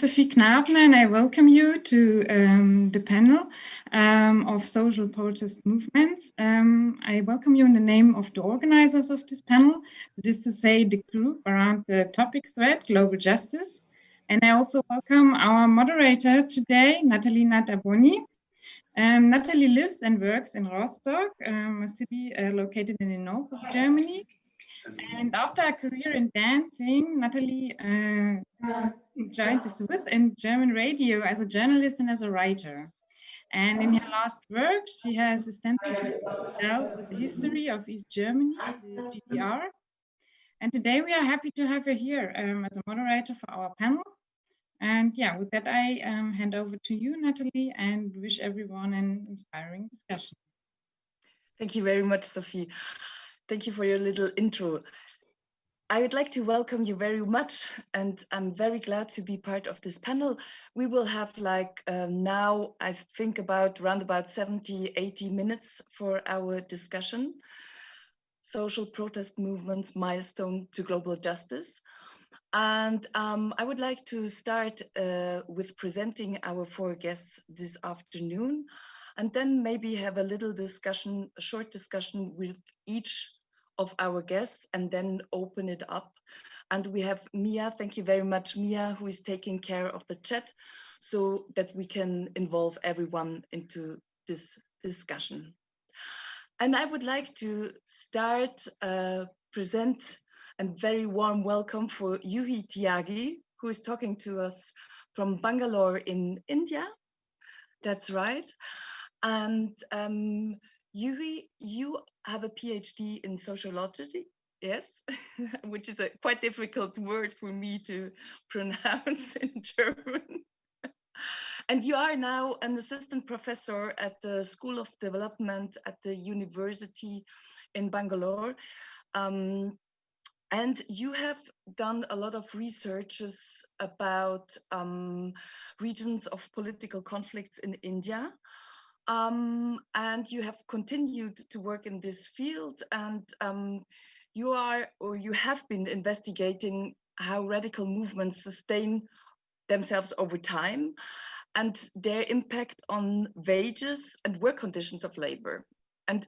Sophie Knabner and I welcome you to um, the panel um, of social protest movements. Um, I welcome you in the name of the organizers of this panel, that is to say the group around the topic thread, global justice. And I also welcome our moderator today, Nathalie Nataboni. Um, Natalie lives and works in Rostock, um, a city uh, located in the north of Germany. And after a career in dancing, Natalie uh, joined the Swiss and German radio as a journalist and as a writer. And in her last work, she has extensively dealt with the history of East Germany, the GDR. And today we are happy to have her here um, as a moderator for our panel. And yeah, with that, I um, hand over to you, Natalie, and wish everyone an inspiring discussion. Thank you very much, Sophie. Thank you for your little intro. I would like to welcome you very much and I'm very glad to be part of this panel. We will have like um, now, I think about around about 70, 80 minutes for our discussion. Social protest movements milestone to global justice. And um, I would like to start uh, with presenting our four guests this afternoon and then maybe have a little discussion, a short discussion with each of our guests and then open it up. And we have Mia, thank you very much, Mia, who is taking care of the chat so that we can involve everyone into this discussion. And I would like to start uh, present a very warm welcome for Juhi Tyagi, who is talking to us from Bangalore in India. That's right. And um, Juhi, you have a PhD in sociology, yes, which is a quite difficult word for me to pronounce in German. and you are now an assistant professor at the School of Development at the University in Bangalore. Um, and you have done a lot of researches about um, regions of political conflicts in India. Um, and you have continued to work in this field and um, you are or you have been investigating how radical movements sustain themselves over time and their impact on wages and work conditions of labor. And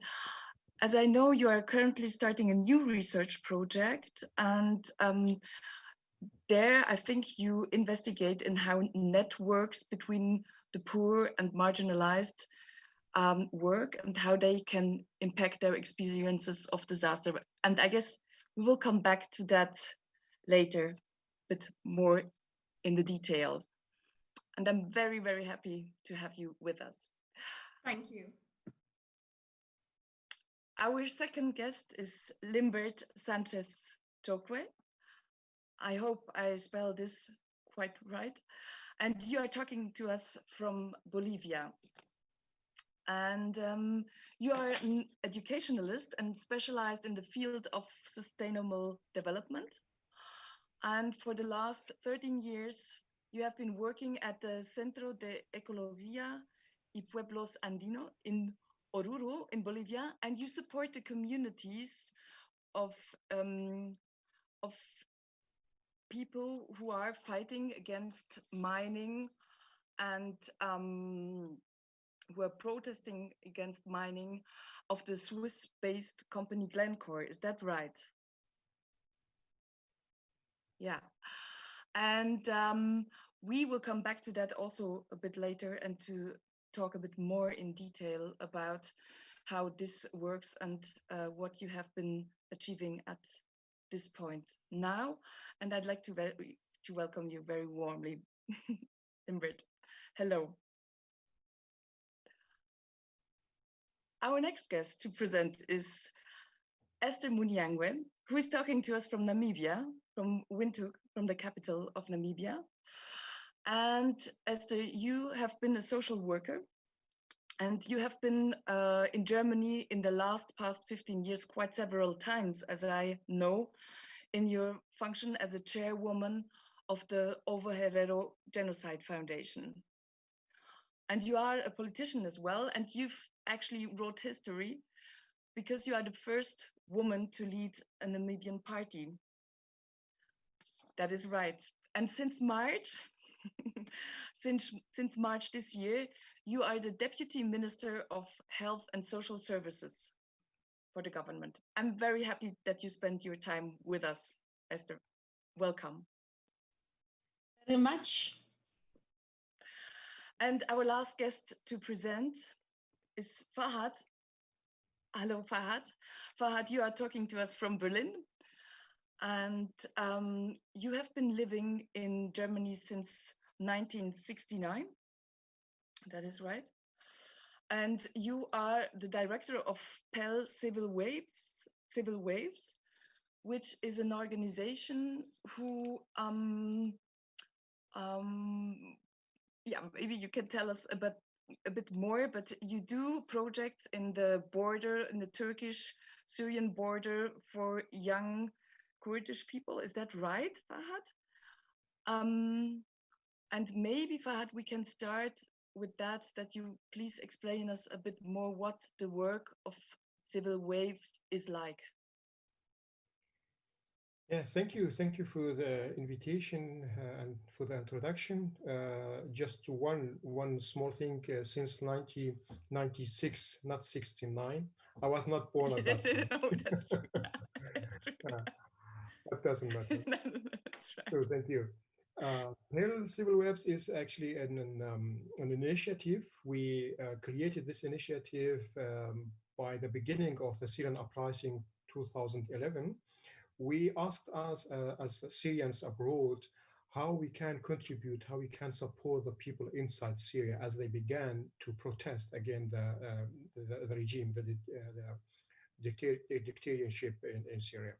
as I know, you are currently starting a new research project and um, there I think you investigate in how networks between the poor and marginalized um, work and how they can impact their experiences of disaster. And I guess we will come back to that later, but more in the detail. And I'm very, very happy to have you with us. Thank you. Our second guest is Limbert Sanchez Choque. I hope I spell this quite right. And you are talking to us from Bolivia and um, you are an educationalist and specialized in the field of sustainable development. And for the last 13 years, you have been working at the Centro de Ecología y Pueblos Andino in Oruro in Bolivia, and you support the communities of, um, of people who are fighting against mining and um, who are protesting against mining of the Swiss-based company Glencore. Is that right? Yeah. And um, we will come back to that also a bit later and to talk a bit more in detail about how this works and uh, what you have been achieving at this point now. And I'd like to, to welcome you very warmly, Limbert. Hello. Our next guest to present is Esther Muinjangue, who is talking to us from Namibia, from Windhoek, from the capital of Namibia. And Esther, you have been a social worker and you have been uh, in Germany in the last past 15 years quite several times, as I know, in your function as a chairwoman of the Ovaherero Genocide Foundation. And you are a politician as well, and you've actually wrote history because you are the first woman to lead a Namibian party. That is right. And since March, since, since March this year, you are the Deputy Minister of Health and Social Services for the government. I'm very happy that you spent your time with us, Esther. Welcome. Very much. And our last guest to present is Fahad. Hello, Fahad. Fahad, you are talking to us from Berlin. And um, you have been living in Germany since 1969. That is right. And you are the director of Pell Civil Waves, Civil Waves, which is an organization who, um, um, yeah, maybe you can tell us about a bit more, but you do projects in the border, in the Turkish Syrian border for young Kurdish people. Is that right, Fahad? Um, and maybe, Fahad, we can start with that, that you please explain us a bit more what the work of Civil Waves is like. Yeah, thank you. Thank you for the invitation uh, and for the introduction. Uh, just one one small thing. Uh, since 1996, not 69, I was not born at that time. oh, that's true. that's true. that doesn't matter. that's right. So thank you. Uh, PEL Civil Waves is actually an an, um, an initiative. We uh, created this initiative um, by the beginning of the Syrian uprising 2011 we asked us uh, as Syrians abroad how we can contribute, how we can support the people inside Syria as they began to protest against the, uh, the, the, regime, the, uh, the dictatorship in, in, Syria.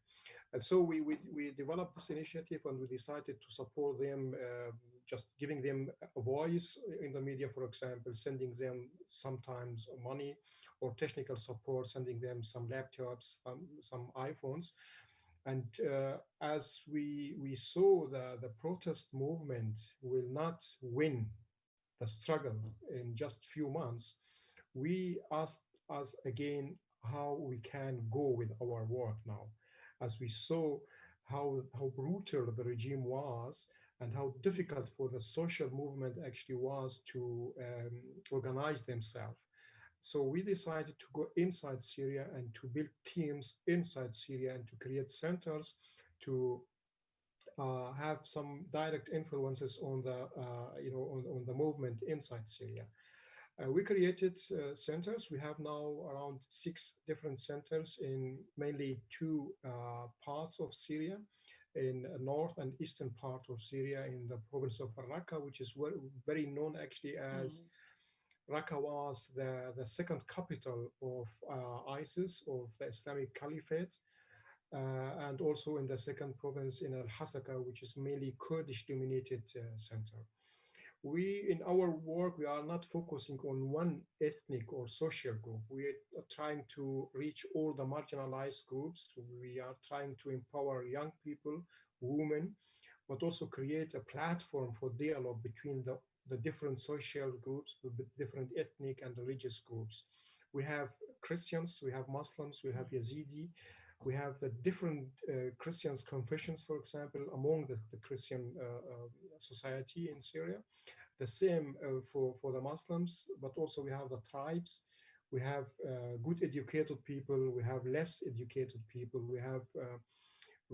And so we, we, we, developed this initiative and we decided to support them, uh, just giving them a voice in the media, for example, sending them sometimes money or technical support, sending them some laptops, um, some iPhones, and uh, as we, we saw the, the protest movement will not win the struggle in just few months, we asked us again how we can go with our work now. As we saw how, how brutal the regime was and how difficult for the social movement actually was to um, organize themselves. So we decided to go inside Syria and to build teams inside Syria and to create centers to uh, have some direct influences on the, uh, you know, on, on, the movement inside Syria. Uh, we created uh, centers. We have now around six different centers in mainly two uh, parts of Syria, in the north and eastern part of Syria, in the province of Raqqa, which is very known actually as mm Raqqa was the, the second capital of uh, ISIS, of the Islamic Caliphate, uh, and also in the second province in Al-Hasaka, which is mainly Kurdish-dominated uh, center. We, in our work, we are not focusing on one ethnic or social group. We are trying to reach all the marginalized groups. We are trying to empower young people, women, but also create a platform for dialogue between the the different social groups, the different ethnic and religious groups. We have Christians, we have Muslims, we have Yazidi, we have the different uh, Christians confessions, for example, among the, the Christian uh, uh, society in Syria. The same uh, for, for the Muslims, but also we have the tribes, we have uh, good educated people, we have less educated people, we have uh,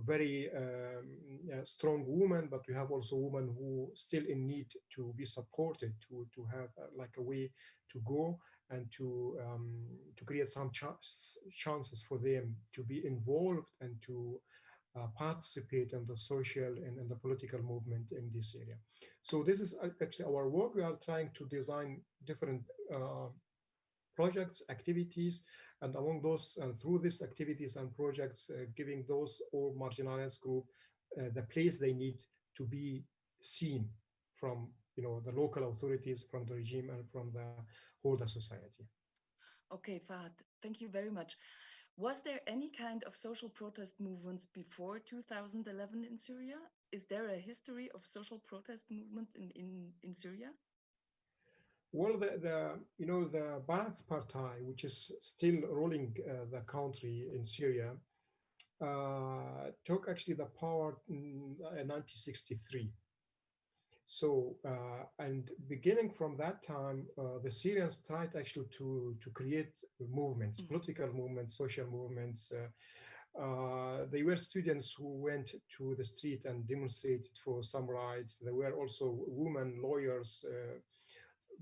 very um, strong women, but we have also women who still in need to be supported to to have uh, like a way to go and to um, to create some ch chances for them to be involved and to uh, participate in the social and in the political movement in this area. So this is uh, actually our work. We are trying to design different uh, projects, activities, and among those, and through these activities and projects, uh, giving those or marginalized group uh, the place they need to be seen from you know the local authorities, from the regime, and from the whole society. Okay, Fahad, thank you very much. Was there any kind of social protest movements before 2011 in Syria? Is there a history of social protest movement in, in, in Syria? Well, the, the you know the Ba'ath Party, which is still ruling uh, the country in Syria, uh, took actually the power in 1963. Uh, So, uh, and beginning from that time, uh, the Syrians tried actually to, to create movements, Mhm. political movements, social movements. Uh, uh, they were students who went to the street and demonstrated for some rights. There were also women, lawyers, uh,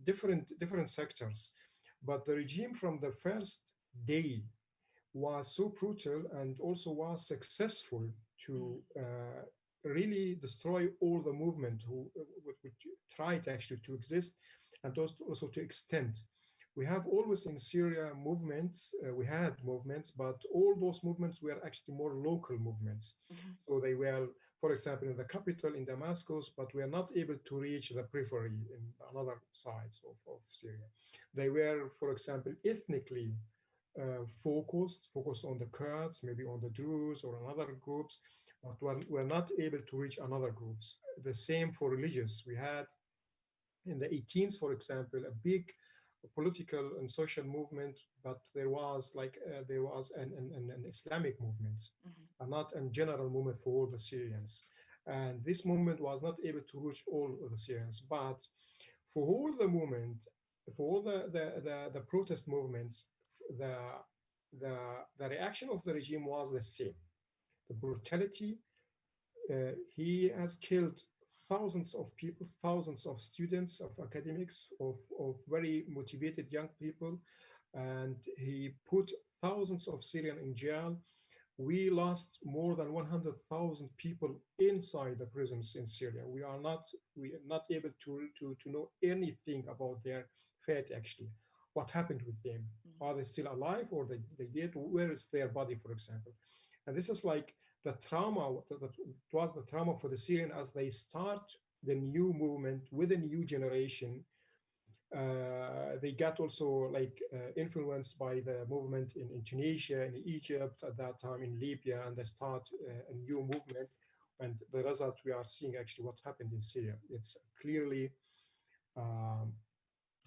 different, different sectors. But the regime from the first day was so brutal and also was successful to uh, really destroy all the movement who which tried actually to exist and also, also to extend. We have always in Syria movements, uh, we had movements, but all those movements were actually more local movements. Mhm. So they were, for example, in the capital in Damascus, but we are not able to reach the periphery in another sides of, of Syria. They were, for example, ethnically uh, focused, focused on the Kurds, maybe on the Druze or on other groups, but we're, we're not able to reach another groups. The same for religious. We had in the 18th, for example, a big political and social movement, but there was like uh, there was an, an, an Islamic movement, Mhm. and not a general movement for all the Syrians. And this movement was not able to reach all of the Syrians, but for all the movement, for all the the, the, the protest movements, the the the reaction of the regime was the same the brutality. Uh, he has killed thousands of people, thousands of students, of academics, of, of very motivated young people, and he put thousands of Syrian in jail. We lost more than 100,000 people inside the prisons in Syria. We are not we are not able to, to, to know anything about their fate actually. What happened with them? Mhm. Are they still alive or they, they dead? Where is their body, for example? And this is like the trauma that was the trauma for the Syrian as they start the new movement with a new generation. Uh, they got also like uh, influenced by the movement in, in Tunisia, in Egypt at that time, in Libya, and they start uh, a new movement. And the result we are seeing actually what happened in Syria. It's clearly um,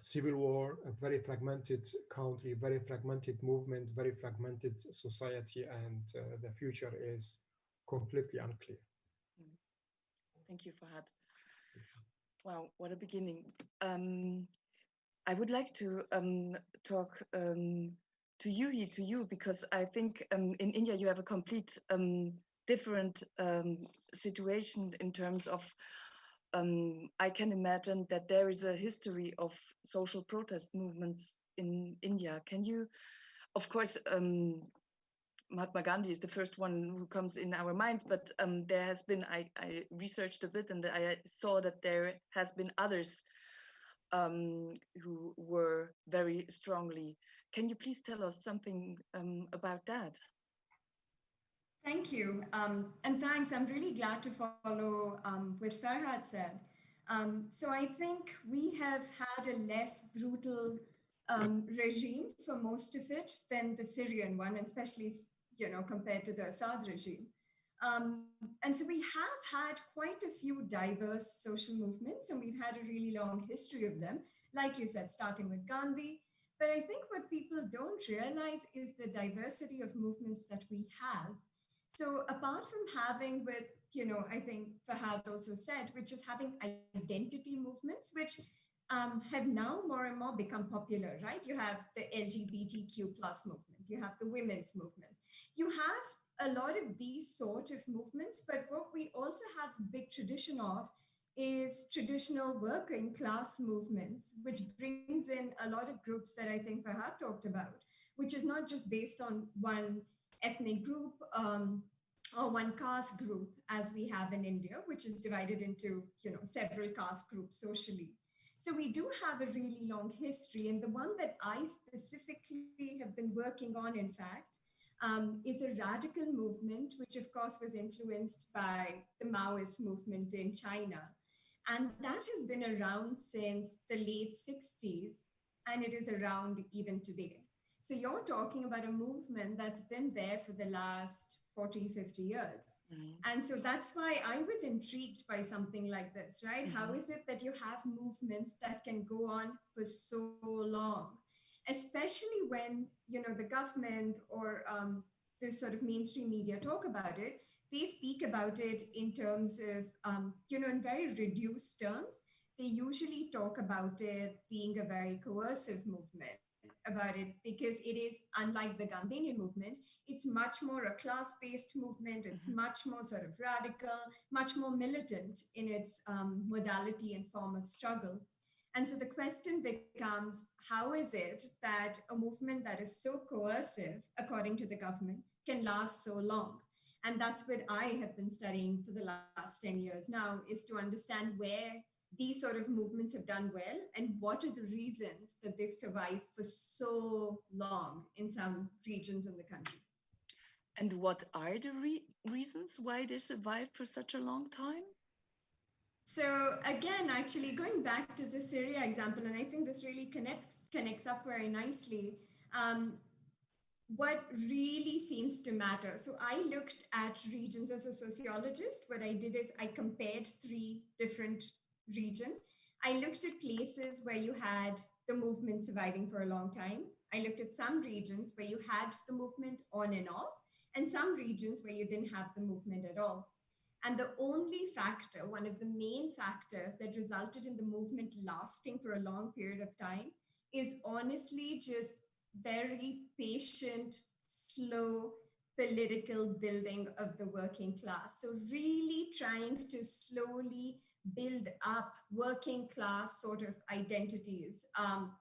civil war, a very fragmented country, very fragmented movement, very fragmented society, and uh, the future is completely unclear. Thank you, Fahad. Wow, what a beginning. Um, I would like to um, talk um, to Juhi, to you, because I think um, in India you have a complete um, different um, situation in terms of, um, I can imagine that there is a history of social protest movements in India. Can you, of course, um, Mahatma Gandhi is the first one who comes in our minds, but um, there has been, I, I researched a bit and I saw that there has been others um, who were very strongly. Can you please tell us something um, about that? Thank you. Um, and thanks. I'm really glad to follow um, with Farhad said. Um, so I think we have had a less brutal um, regime for most of it than the Syrian one, and especially you know compared to the Assad regime. Um, and so we have had quite a few diverse social movements, and we've had a really long history of them, like you said, starting with Gandhi. But I think what people don't realize is the diversity of movements that we have. So apart from having with, you know, I think Fahad also said, which is having identity movements, which um, have now more and more become popular, right? You have the LGBTQ plus movement, you have the women's movement, you have a lot of these sort of movements, but what we also have a big tradition of is traditional working class movements, which brings in a lot of groups that I think Fahad talked about, which is not just based on one ethnic group um, or one caste group as we have in India, which is divided into you know several caste groups socially. So we do have a really long history, and the one that I specifically have been working on, in fact, um, is a radical movement, which of course was influenced by the Maoist movement in China. And that has been around since the late 60s, and it is around even today. So you're talking about a movement that's been there for the last 40, 50 years. Mm. And so that's why I was intrigued by something like this, right? How Mhm. is it that you have movements that can go on for so long? Especially when, you know, the government or um, the sort of mainstream media talk about it, they speak about it in terms of, um, you know, in very reduced terms. They usually talk about it being a very coercive movement about it because it is unlike the Gandhian movement, it's much more a class-based movement. It's mm -hmm. much more sort of radical, much more militant in its um, modality and form of struggle. And so the question becomes, how is it that a movement that is so coercive, according to the government, can last so long? And that's what I have been studying for the last 10 years now, is to understand where these sort of movements have done well and what are the reasons that they've survived for so long in some regions in the country. And what are the re reasons why they survived for such a long time? So again, actually going back to the Syria example, and I think this really connects connects up very nicely. Um, what really seems to matter. So I looked at regions as a sociologist. What I did is I compared three different regions. I looked at places where you had the movement surviving for a long time. I looked at some regions where you had the movement on and off and some regions where you didn't have the movement at all. And the only factor, one of the main factors that resulted in the movement lasting for a long period of time is honestly just very patient, slow political building of the working class. So really trying to slowly build up working class sort of identities um,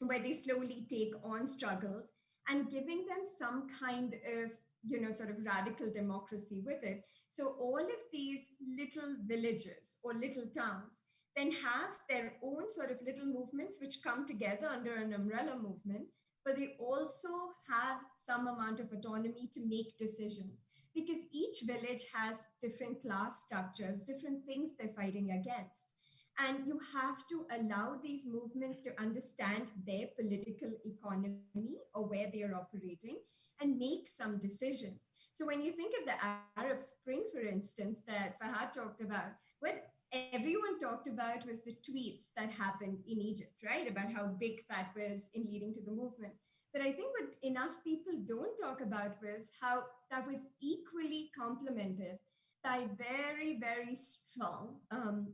where they slowly take on struggles and giving them some kind of you know, sort of radical democracy with it. So all of these little villages or little towns then have their own sort of little movements which come together under an umbrella movement, but they also have some amount of autonomy to make decisions because each village has different class structures, different things they're fighting against. And you have to allow these movements to understand their political economy or where they are operating and make some decisions. So when you think of the Arab Spring, for instance, that Fahad talked about, what everyone talked about was the tweets that happened in Egypt, right? About how big that was in leading to the movement. But I think what enough people don't talk about was how that was equally complemented by very, very strong, um,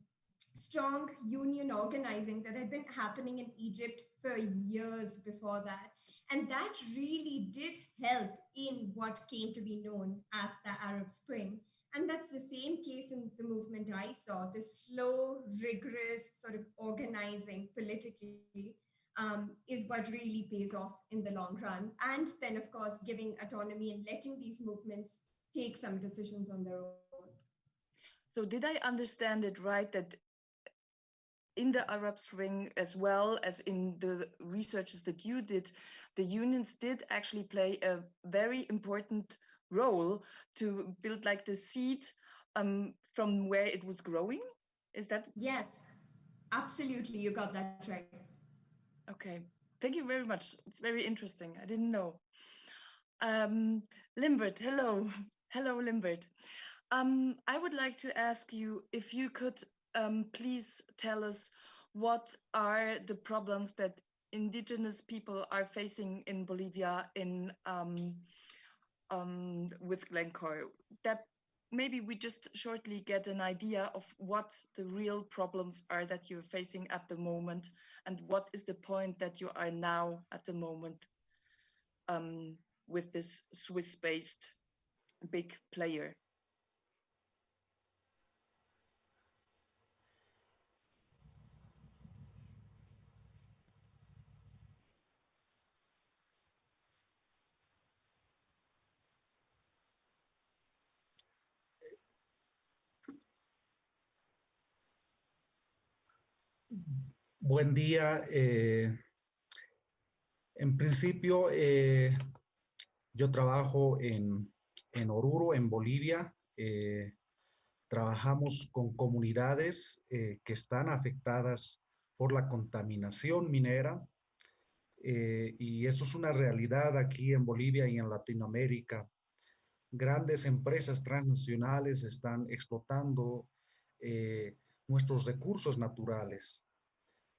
strong union organizing that had been happening in Egypt for years before that. And that really did help in what came to be known as the Arab Spring. And that's the same case in the movement I saw, the slow, rigorous sort of organizing politically um, is what really pays off in the long run. And then, of course, giving autonomy and letting these movements take some decisions on their own. So did I understand it right that in the Arab Spring, as well as in the researches that you did, the unions did actually play a very important role to build like the seed um, from where it was growing. Is that? Yes, absolutely. You got that right. Okay, thank you very much. It's very interesting. I didn't know. Um, Limbert, hello. Hello, Limbert. Um, I would like to ask you if you could um, please tell us what are the problems that indigenous people are facing in Bolivia in um, um, with Glencore. That maybe we just shortly get an idea of what the real problems are that you're facing at the moment and what is the point that you are now at the moment um, with this Swiss-based big player. Buen día. Eh, en principio, eh, yo trabajo en, en, Oruro, en Bolivia. Eh, trabajamos con comunidades que están afectadas por la contaminación minera. y eso es una realidad aquí en Bolivia y en Latinoamérica. Grandes empresas transnacionales están explotando nuestros recursos naturales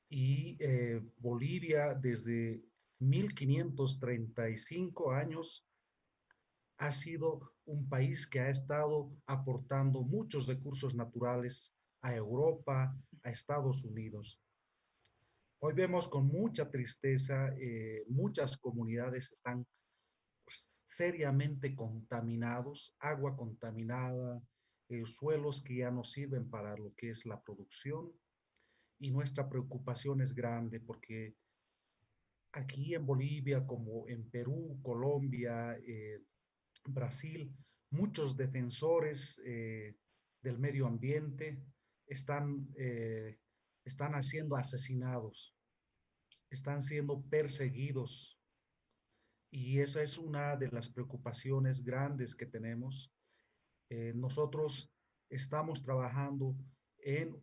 y eh, Bolivia desde 1535 años ha sido un país que ha estado aportando muchos recursos naturales a Europa, a Estados Unidos. Hoy vemos con mucha tristeza, eh, muchas comunidades están pues, seriamente contaminados, agua contaminada, eh, suelos que ya no sirven para lo que es la producción. Y nuestra preocupación es grande porque aquí en Bolivia, como en Perú, Colombia, eh, Brasil, muchos defensores del medio ambiente están están siendo asesinados, están siendo perseguidos. Y esa es una de las preocupaciones grandes que tenemos. Eh, nosotros estamos trabajando en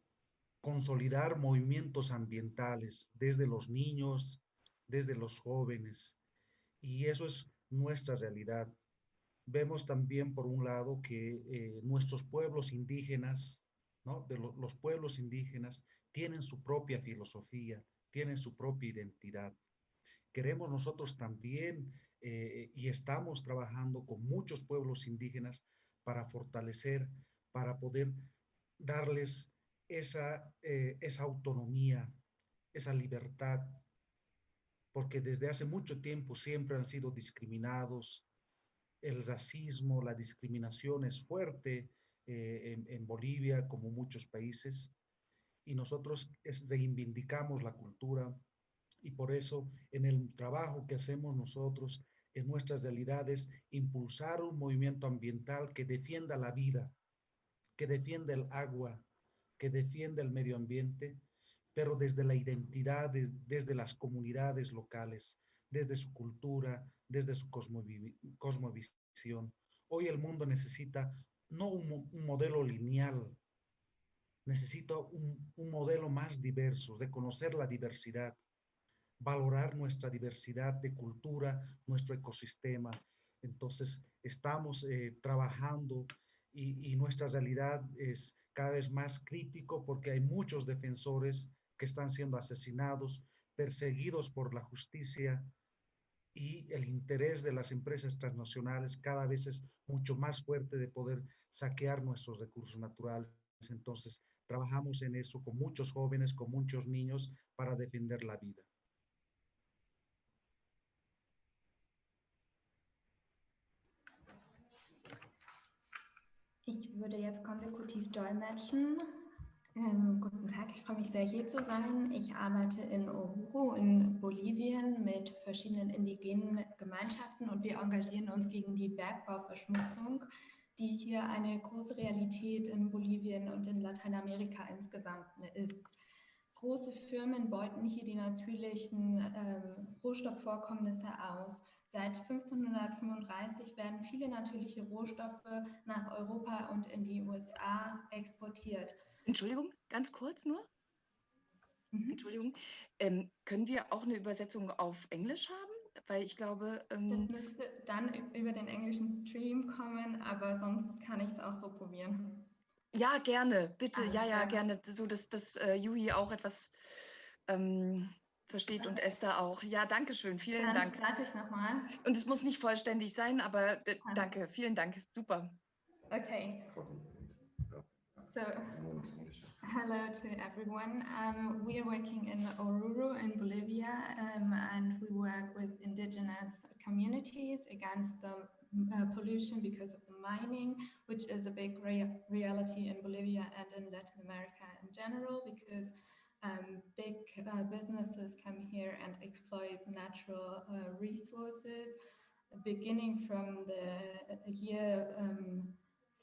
consolidar movimientos ambientales desde los niños, desde los jóvenes. Y eso es nuestra realidad. Vemos también, por un lado, que eh, nuestros pueblos indígenas, ¿no? los pueblos indígenas, tienen su propia filosofía, tienen su propia identidad. Queremos nosotros también eh, y estamos trabajando con muchos pueblos indígenas para fortalecer, para poder darles esa, eh, esa autonomía, esa libertad, porque desde hace mucho tiempo siempre han sido discriminados. El racismo, la discriminación es fuerte eh, en, en Bolivia como muchos países y nosotros reivindicamos la cultura y por eso en el trabajo que hacemos nosotros en nuestras realidades impulsar un movimiento ambiental que defienda la vida, que defienda el agua, que defienda el medio ambiente, pero desde la identidad, desde las comunidades locales, desde su cultura, desde su cosmovisión. Hoy el mundo necesita no un, modelo lineal, necesito un, modelo más diverso, de conocer la diversidad, valorar nuestra diversidad de cultura, nuestro ecosistema. Entonces, estamos eh, trabajando y, nuestra realidad es cada vez más crítico porque hay muchos defensores que están siendo asesinados, perseguidos por la justicia y el interés de las empresas transnacionales cada vez es mucho más fuerte de poder saquear nuestros recursos naturales. Entonces, Trabajamos en eso con muchos jóvenes, con muchos niños para defender la vida. Ich würde jetzt konsekutiv dolmetschen. Ähm, guten Tag, ich freue mich sehr, hier zu sein. Ich arbeite in Oruro in Bolivien mit verschiedenen indigenen Gemeinschaften und wir engagieren uns gegen die Bergbauverschmutzung die hier eine große Realität in Bolivien und in Lateinamerika insgesamt ist. Große Firmen beuten hier die natürlichen ähm, Rohstoffvorkommnisse aus. Seit 1535 werden viele natürliche Rohstoffe nach Europa und in die USA exportiert. Entschuldigung, ganz kurz nur. Mhm. Entschuldigung. Ähm, können wir auch eine Übersetzung auf Englisch haben? weil ich glaube... Ähm, das müsste dann über den englischen Stream kommen, aber sonst kann ich es auch so probieren. Ja, gerne, bitte, Alles ja, ja, gerne, so dass, dass uh, Yui auch etwas ähm, versteht und Esther auch. Ja, danke schön, vielen dann Dank. starte ich nochmal. Und es muss nicht vollständig sein, aber äh, danke, vielen Dank, super. Okay. So, hello to everyone. Um, we are working in Oruro in Bolivia um, and we work with indigenous communities against the uh, pollution because of the mining, which is a big rea reality in Bolivia and in Latin America in general because um, big uh, businesses come here and exploit natural uh, resources beginning from the year um,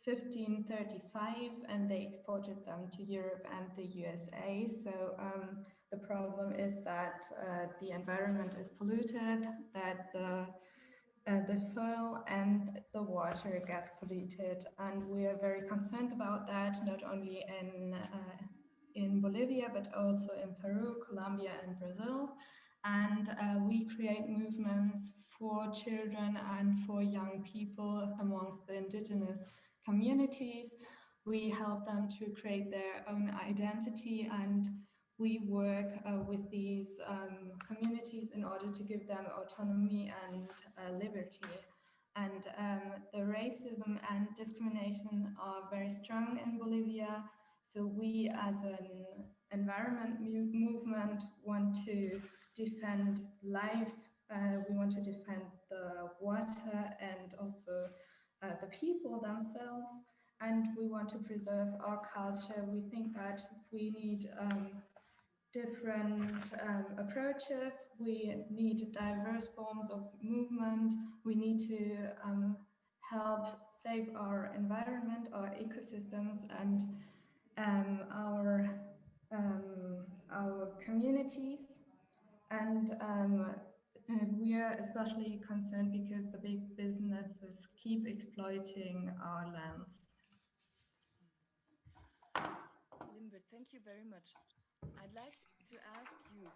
1535 and they exported them to Europe and the USA. So um, the problem is that uh, the environment is polluted, that the uh, the soil and the water gets polluted and we are very concerned about that not only in uh, in Bolivia but also in Peru, Colombia and Brazil and uh, we create movements for children and for young people amongst the indigenous communities. We help them to create their own identity and we work uh, with these um, communities in order to give them autonomy and uh, liberty. And um, the racism and discrimination are very strong in Bolivia. So we as an environment movement want to defend life. Uh, we want to defend the water and also uh, the people themselves. And we want to preserve our culture. We think that we need um, different um, approaches. We need diverse forms of movement. We need to um, help save our environment, our ecosystems, and um, our um, our communities. And um, we are especially concerned because the big businesses keep exploiting our lands. Limbert, thank you very much. I'd like to ask you,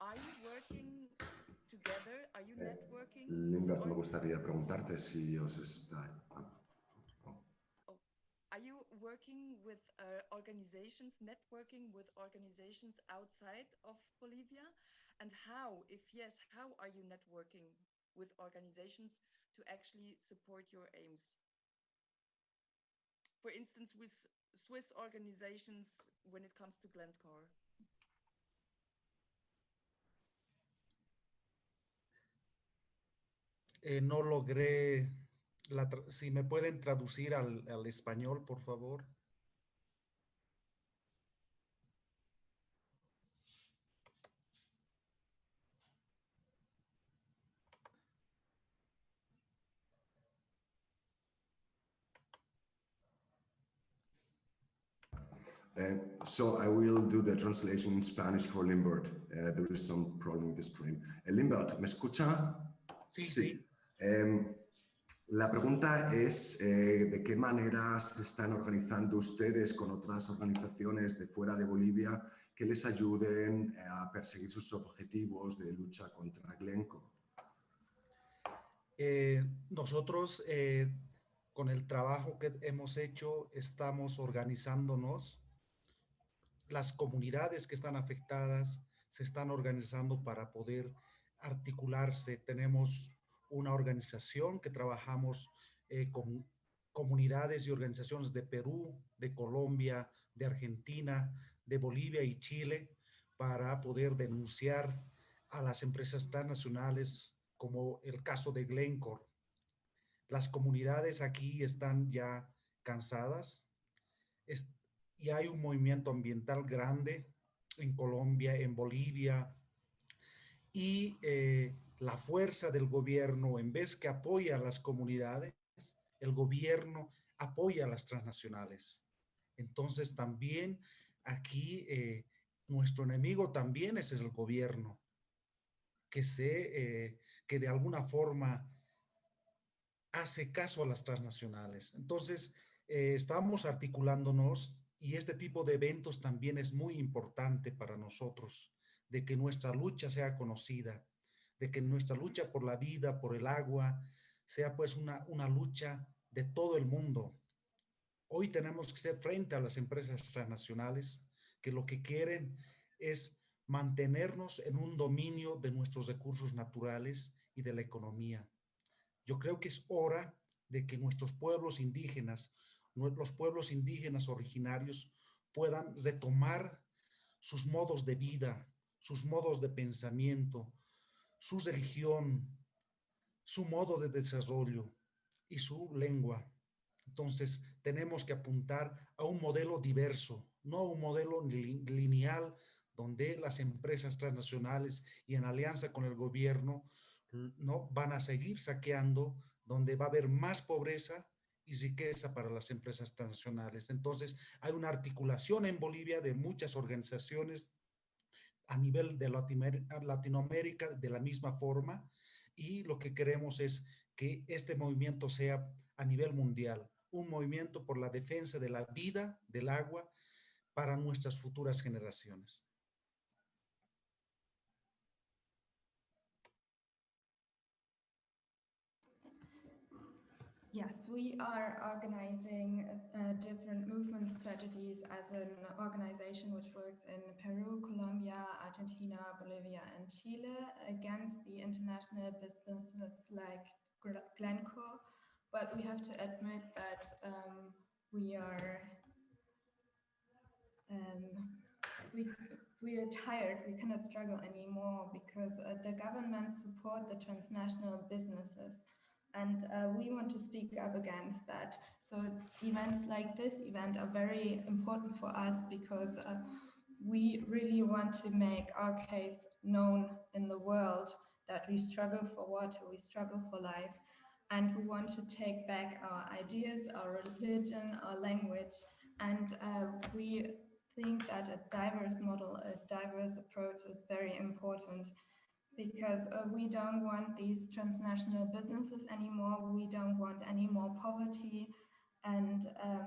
are you working together? Are you Eh, networking? Limbert, me or gustaría preguntarte si os está... Are you working with uh, organizations, networking with organizations outside of Bolivia? And how, if yes, how are you networking with organizations to actually support your aims? For instance, with Swiss organizations when it comes to Glencore. Eh, no logré, la si me pueden traducir al, al español, por favor. Uh, so I will do the translation in Spanish for Limbert. Uh, there is some problem with the stream. Uh, Limbert, ¿me escucha? Sí, sí. Em, la pregunta es eh, de qué manera se están organizando ustedes con otras organizaciones de fuera de Bolivia que les ayuden eh, a perseguir sus objetivos de lucha contra Glencore. Eh, nosotros, eh, con el trabajo que hemos hecho, estamos organizándonos. Las comunidades que están afectadas se están organizando para poder articularse. Tenemos una organización que trabajamos eh, con comunidades y organizaciones de Perú, de Colombia, de Argentina, de Bolivia y Chile para poder denunciar a las empresas transnacionales como el caso de Glencore. Las comunidades aquí están ya cansadas es- y hay un movimiento ambiental grande en Colombia, en Bolivia, y eh, la fuerza del gobierno, en vez que apoya a las comunidades, el gobierno apoya a las transnacionales. Entonces también aquí eh, nuestro enemigo también es el gobierno, que, se, eh, que de alguna forma hace caso a las transnacionales. Entonces, eh, estamos articulándonos y este tipo de eventos también es muy importante para nosotros, de que nuestra lucha sea conocida, de que nuestra lucha por la vida, por el agua, sea pues una, una lucha de todo el mundo. Hoy tenemos que ser frente a las empresas transnacionales que lo que quieren es mantenernos en un dominio de nuestros recursos naturales y de la economía. Yo creo que es hora de que nuestros pueblos indígenas, los pueblos indígenas originarios puedan retomar sus modos de vida, sus modos de pensamiento, su religión, su modo de desarrollo y su lengua. Entonces, tenemos que apuntar a un modelo diverso, no a un modelo li- lineal donde las empresas transnacionales y en alianza con el gobierno no van a seguir saqueando, donde va a haber más pobreza y riqueza para las empresas transnacionales. Entonces, hay una articulación en Bolivia de muchas organizaciones a nivel de Latinoamérica de la misma forma y lo que queremos es que este movimiento sea a nivel mundial, un movimiento por la defensa de la vida, del agua, para nuestras futuras generaciones. Yes, we are organizing uh, different movement strategies as an organization which works in Peru, Colombia, Argentina, Bolivia, and Chile against the international businesses like Glencore, but we have to admit that um, we are um, we we are tired. We cannot struggle anymore because uh, the government support the transnational businesses, and uh, we want to speak up against that. So events like this event are very important for us because uh, we really want to make our case known in the world that we struggle for water, we struggle for life, and we want to take back our ideas, our religion, our language, and uh, we think that a diverse model, a diverse approach is very important because uh, we don't want these transnational businesses anymore. We don't want any more poverty and um,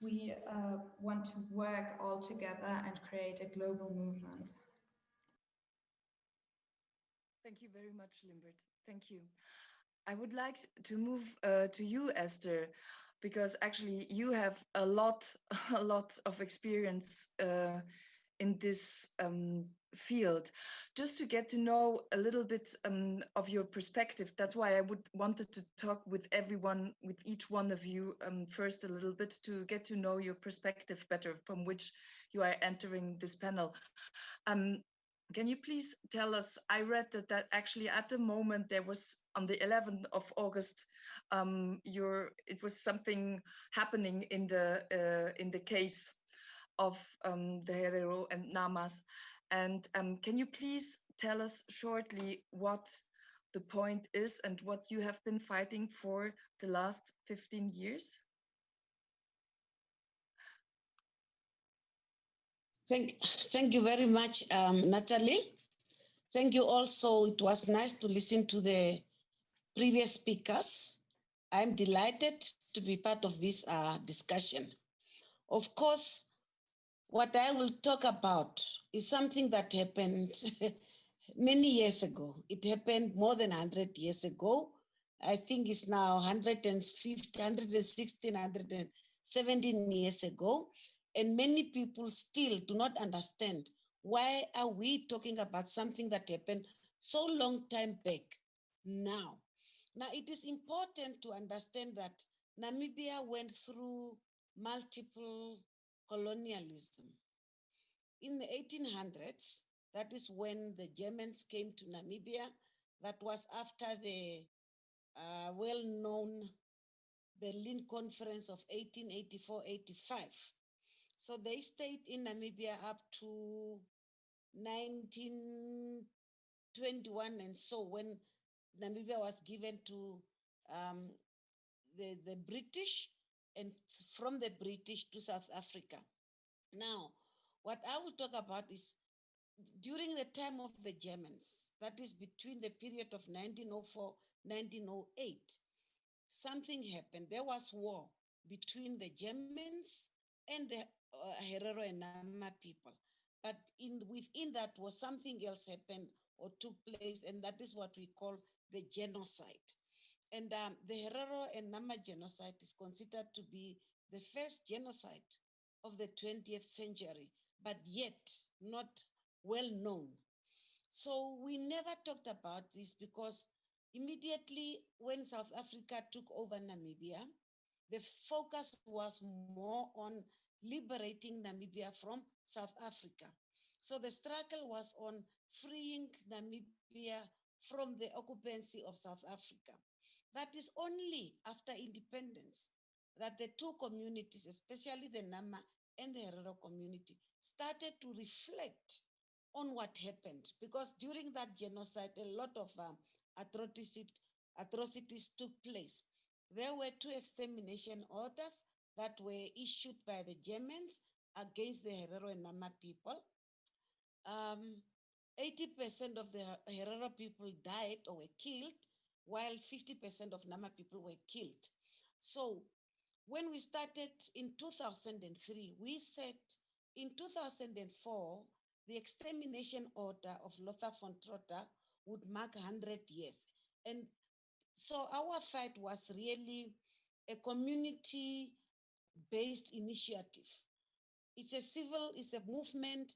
we uh, want to work all together and create a global movement. Thank you very much, Limbert. Thank you. I would like to move uh, to you, Esther, because actually you have a lot, a lot of experience uh, in this um, field. Just to get to know a little bit um, of your perspective. That's why I would wanted to talk with everyone, with each one of you um, first a little bit to get to know your perspective better from which you are entering this panel. Um, can you please tell us, I read that, that actually at the moment there was on the 11th of August, um, your, it was something happening in the, uh, in the case of um, the Herero and Namas. And um, can you please tell us shortly what the point is and what you have been fighting for the last 15 years? Thank, thank you very much, um, Natalie. Thank you also. It was nice to listen to the previous speakers. I'm delighted to be part of this uh, discussion. Of course, what I will talk about is something that happened many years ago. It happened more than 100 years ago. I think it's now 150, 116, 117 years ago. And many people still do not understand why are we talking about something that happened so long time back now. Now, it is important to understand that Namibia went through multiple colonialism. In the 1800s, that is when the Germans came to Namibia. That was after the uh, well-known Berlin Conference of 1884-85. So they stayed in Namibia up to 1921 and so when Namibia was given to um, the, the British and from the British to South Africa. Now, what I will talk about is during the time of the Germans, that is between the period of 1904, 1908, something happened. There was war between the Germans and the uh, Herero and Nama people. But in within that was something else happened or took place, and that is what we call the genocide. And um, the Herero and Nama genocide is considered to be the first genocide of the 20th century, but yet not well known. So we never talked about this because immediately when South Africa took over Namibia, the focus was more on liberating Namibia from South Africa. So the struggle was on freeing Namibia from the occupancy of South Africa. That is only after independence that the two communities, especially the Nama and the Herero community, started to reflect on what happened. Because during that genocide, a lot of um, atrocities, atrocities took place. There were two extermination orders that were issued by the Germans against the Herero and Nama people. 80% um, of the Herero people died or were killed, while 50% of Nama people were killed. So when we started in 2003, we said in 2004, the extermination order of Lothar von Trotha would mark 100 years. And so our fight was really a community based initiative. It's a civil, it's a movement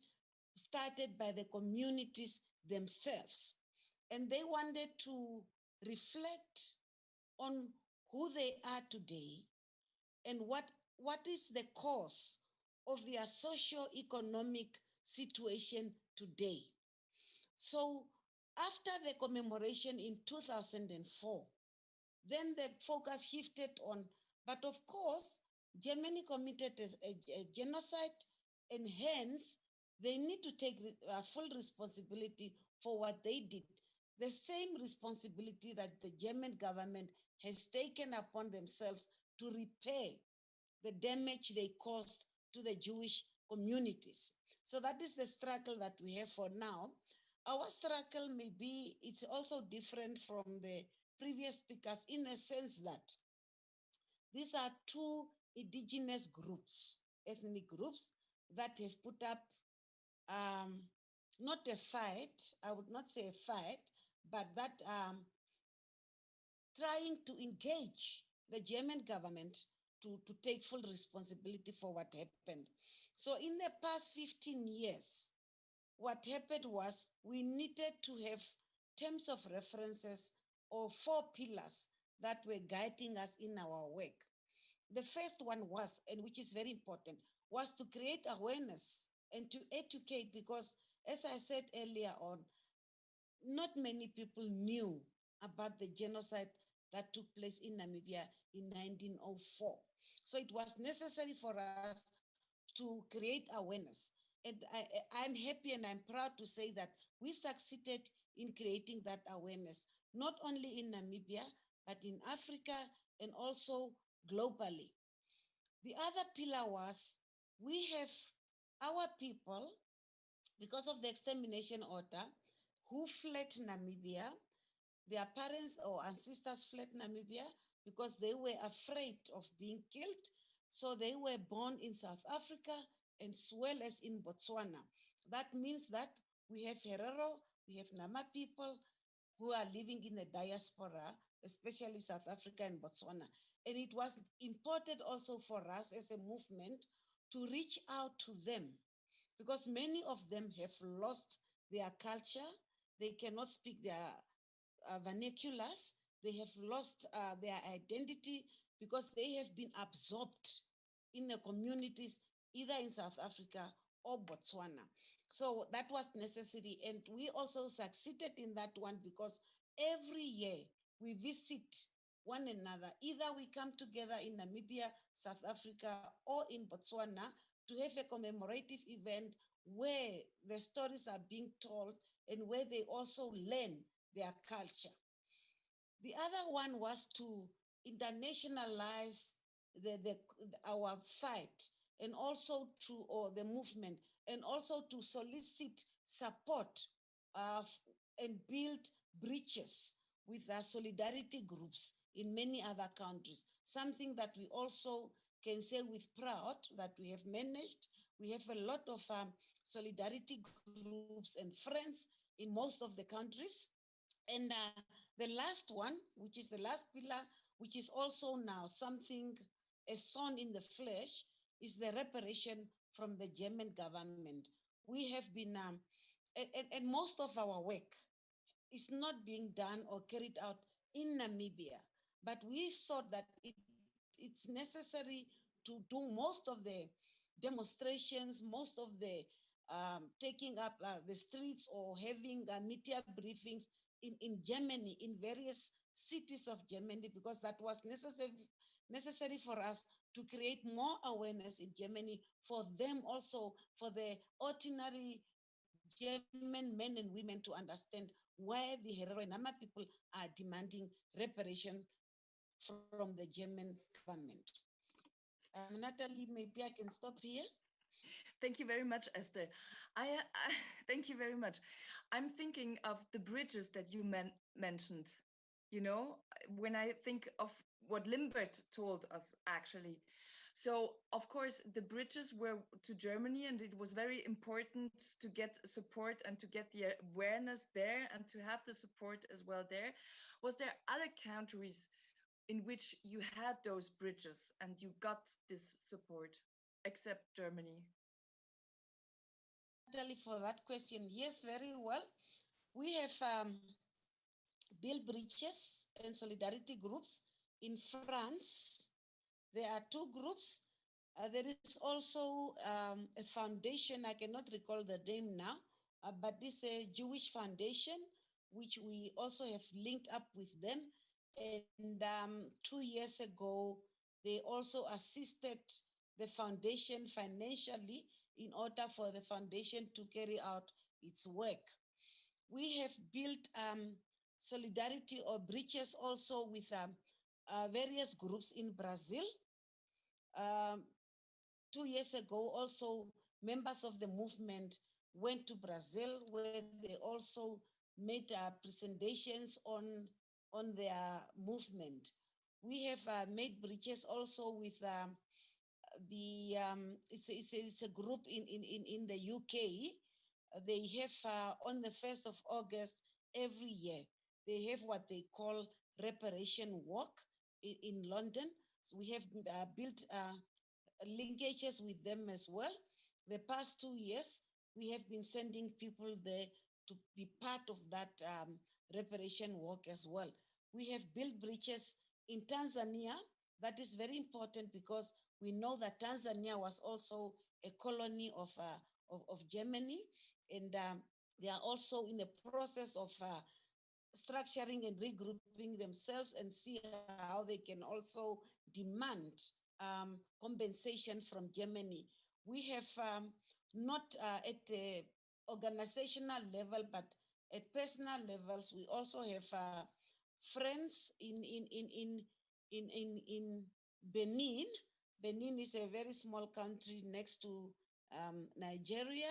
started by the communities themselves. And they wanted to reflect on who they are today and what, what is the cause of their socio-economic situation today. So after the commemoration in 2004, then the focus shifted on, but of course, Germany committed a, a- a genocide and hence they need to take uh, full responsibility for what they did. The same responsibility that the German government has taken upon themselves to repair the damage they caused to the Jewish communities. So that is the struggle that we have for now. Our struggle may be, it's also different from the previous speakers in the sense that these are two indigenous groups, ethnic groups that have put up um, not a fight, I would not say a fight, but that um, trying to engage the German government to, to take full responsibility for what happened. So in the past 15 years, what happened was we needed to have terms of references or four pillars that were guiding us in our work. The first one was, and which is very important, was to create awareness and to educate because, as I said earlier on, not many people knew about the genocide that took place in Namibia in 1904. So it was necessary for us to create awareness. And I, I'm happy and I'm proud to say that we succeeded in creating that awareness, not only in Namibia, but in Africa and also globally. The other pillar was we have our people, because of the extermination order, who fled Namibia. Their parents or ancestors fled Namibia because they were afraid of being killed. So they were born in South Africa and as well as in Botswana. That means that we have Herero, we have Nama people who are living in the diaspora, especially South Africa and Botswana. And it was important also for us as a movement to reach out to them because many of them have lost their culture. They cannot speak their uh, vernaculars. They have lost uh, their identity because they have been absorbed in the communities, either in South Africa or Botswana. So that was necessary. And we also succeeded in that one because every year we visit one another. Either we come together in Namibia, South Africa, or in Botswana to have a commemorative event where the stories are being told and where they also learn their culture. The other one was to internationalize the, the, our fight and also to or the movement and also to solicit support uh, and build bridges with our solidarity groups in many other countries. Something that we also can say with proud that we have managed. We have a lot of um, solidarity groups and friends in most of the countries. And uh, the last one, which is the last pillar, which is also now something, a thorn in the flesh, is the reparation from the German government. We have been, um, and, and, most of our work is not being done or carried out in Namibia, but we thought that it, it's necessary to do most of the demonstrations, most of the um, taking up uh, the streets or having uh, media briefings in, in Germany, in various cities of Germany, because that was necessary, necessary for us to create more awareness in Germany for them also, for the ordinary German men and women to understand why the Herero and Nama people are demanding reparation from the German government. Um, Natalie, maybe I can stop here. Thank you very much, Esther. I, I uh, thank you very much. I'm thinking of the bridges that you men- mentioned. You know, when I think of what Limbert told us, actually. So, of course, the bridges were to Germany, and it was very important to get support and to get the awareness there and to have the support as well there. Was there other countries in which you had those bridges and you got this support, except Germany? Natalie, for that question, yes, very well. We have um, built bridges and solidarity groups in France, there are two groups. Uh, there is also um, a foundation, I cannot recall the name now, uh, but this is a Jewish foundation, which we also have linked up with them. And um, two years ago, they also assisted the foundation financially in order for the foundation to carry out its work. We have built um, solidarity or bridges also with um, uh, various groups in Brazil. Um, two years ago, also members of the movement went to Brazil where they also made uh, presentations on, on their movement. We have uh, made bridges also with um, the, um, it's, it's, a, it's, a, group in, in, in, in the UK. They have uh, on the 1st of August every year, they have what they call reparation walk in, in London. So we have uh, built uh, linkages with them as well. The past two years, we have been sending people there to be part of that um, reparation work as well. We have built bridges in Tanzania. That is very important because we know that Tanzania was also a colony of, uh, of, of, Germany. And um, they are also in the process of uh, structuring and regrouping themselves and see how they can also demand um, compensation from Germany. We have um, not uh, at the organizational level, but at personal levels, we also have uh, friends in, in, in, in, in, in, in Benin. Benin is a very small country next to um, Nigeria.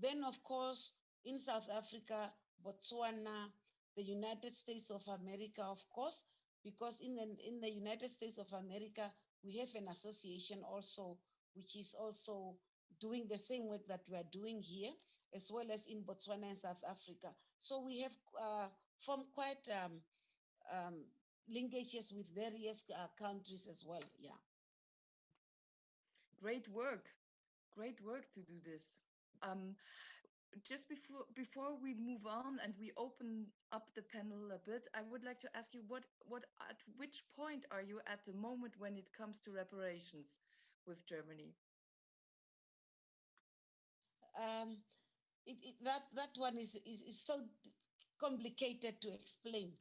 Then, of course, in South Africa, Botswana, the United States of America, of course, because in the, in the United States of America, we have an association also, which is also doing the same work that we are doing here, as well as in Botswana and South Africa. So we have uh, formed quite um, um, linkages with various uh, countries as well. Yeah. Great work. Great work to do this. Um, just before before we move on and we open up the panel a bit, I would like to ask you what what at which point are you at the moment when it comes to reparations with Germany? Um, it, it, that that one is, is is so complicated to explain.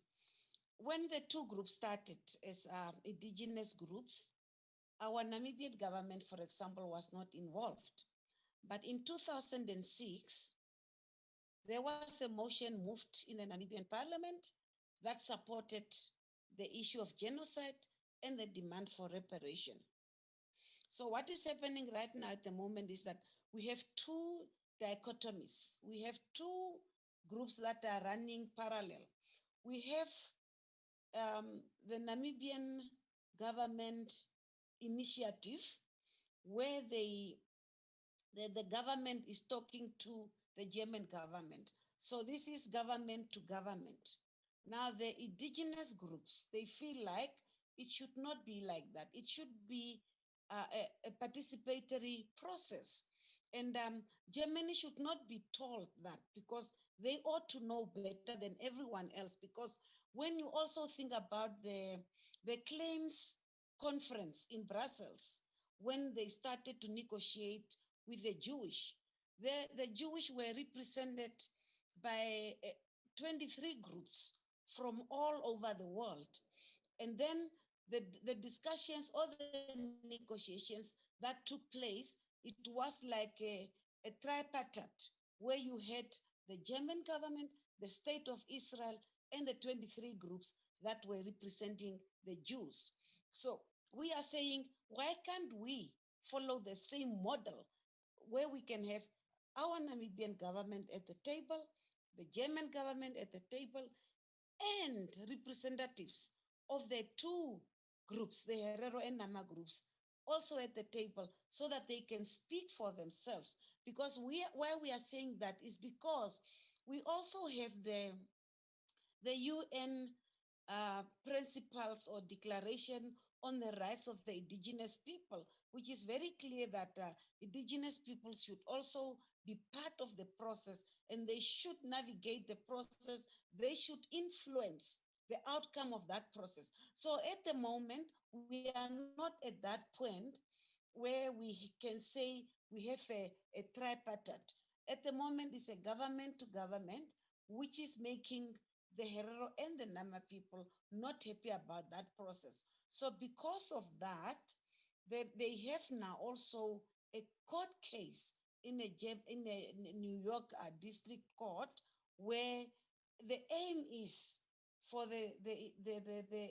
When the two groups started as um, indigenous groups, our Namibian government, for example, was not involved. But in 2006, there was a motion moved in the Namibian parliament that supported the issue of genocide and the demand for reparation. So what is happening right now at the moment is that we have two dichotomies. We have two groups that are running parallel. We have um, the Namibian government initiative where they, the, the government is talking to the German government. So this is government to government. Now the indigenous groups, they feel like it should not be like that. It should be uh, a, a, participatory process. And um, Germany should not be told that because they ought to know better than everyone else. Because when you also think about the, the claims conference in Brussels, when they started to negotiate with the Jewish, the, the Jewish were represented by uh, 23 groups from all over the world. And then the, the discussions or the negotiations that took place, it was like a, a tripartite where you had the German government, the state of Israel, and the 23 groups that were representing the Jews. So we are saying, why can't we follow the same model where we can have our Namibian government at the table, the German government at the table, and representatives of the two groups, the Herero and Nama groups, also at the table so that they can speak for themselves. Because we, why we are saying that is because we also have the, the UN uh, principles or declaration on the rights of the indigenous people, which is very clear that uh, indigenous people should also be part of the process and they should navigate the process. They should influence the outcome of that process. So at the moment, we are not at that point where we can say we have a, a tripartite. At the moment, it's a government to government, which is making the Herero and the Nama people not happy about that process. So because of that, they, they have now also a court case in a, in a New York uh, district court where the aim is for the, the, the, the, the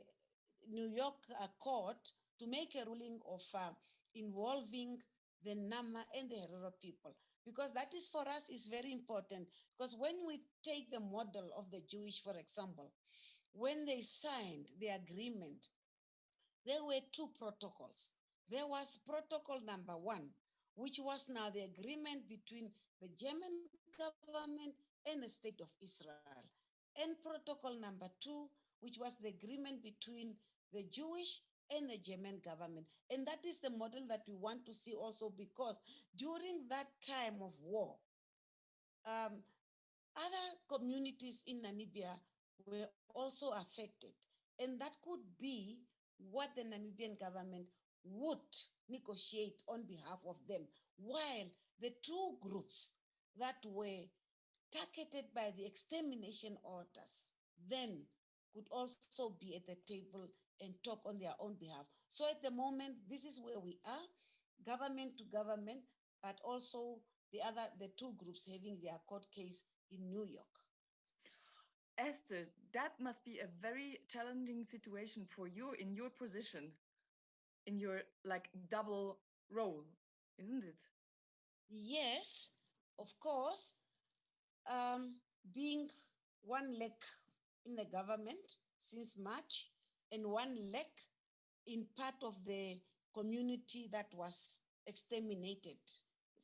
New York uh, court to make a ruling of uh, involving the Nama and the Herero people. Because that is for us is very important. Because when we take the model of the Jewish, for example, when they signed the agreement, there were two protocols. There was protocol number one, which was now the agreement between the German government and the state of Israel. And protocol number two, which was the agreement between the Jewish and the German government. And that is the model that we want to see also because during that time of war, um, other communities in Namibia were also affected. And that could be what the Namibian government would negotiate on behalf of them, while the two groups that were targeted by the extermination orders then could also be at the table and talk on their own behalf. So at the moment, this is where we are, government to government, but also the other, the two groups having their court case in New York. Esther, that must be a very challenging situation for you in your position, in your like double role, isn't it? Yes, of course. Um, being one leg in the government since March and one leg in part of the community that was exterminated,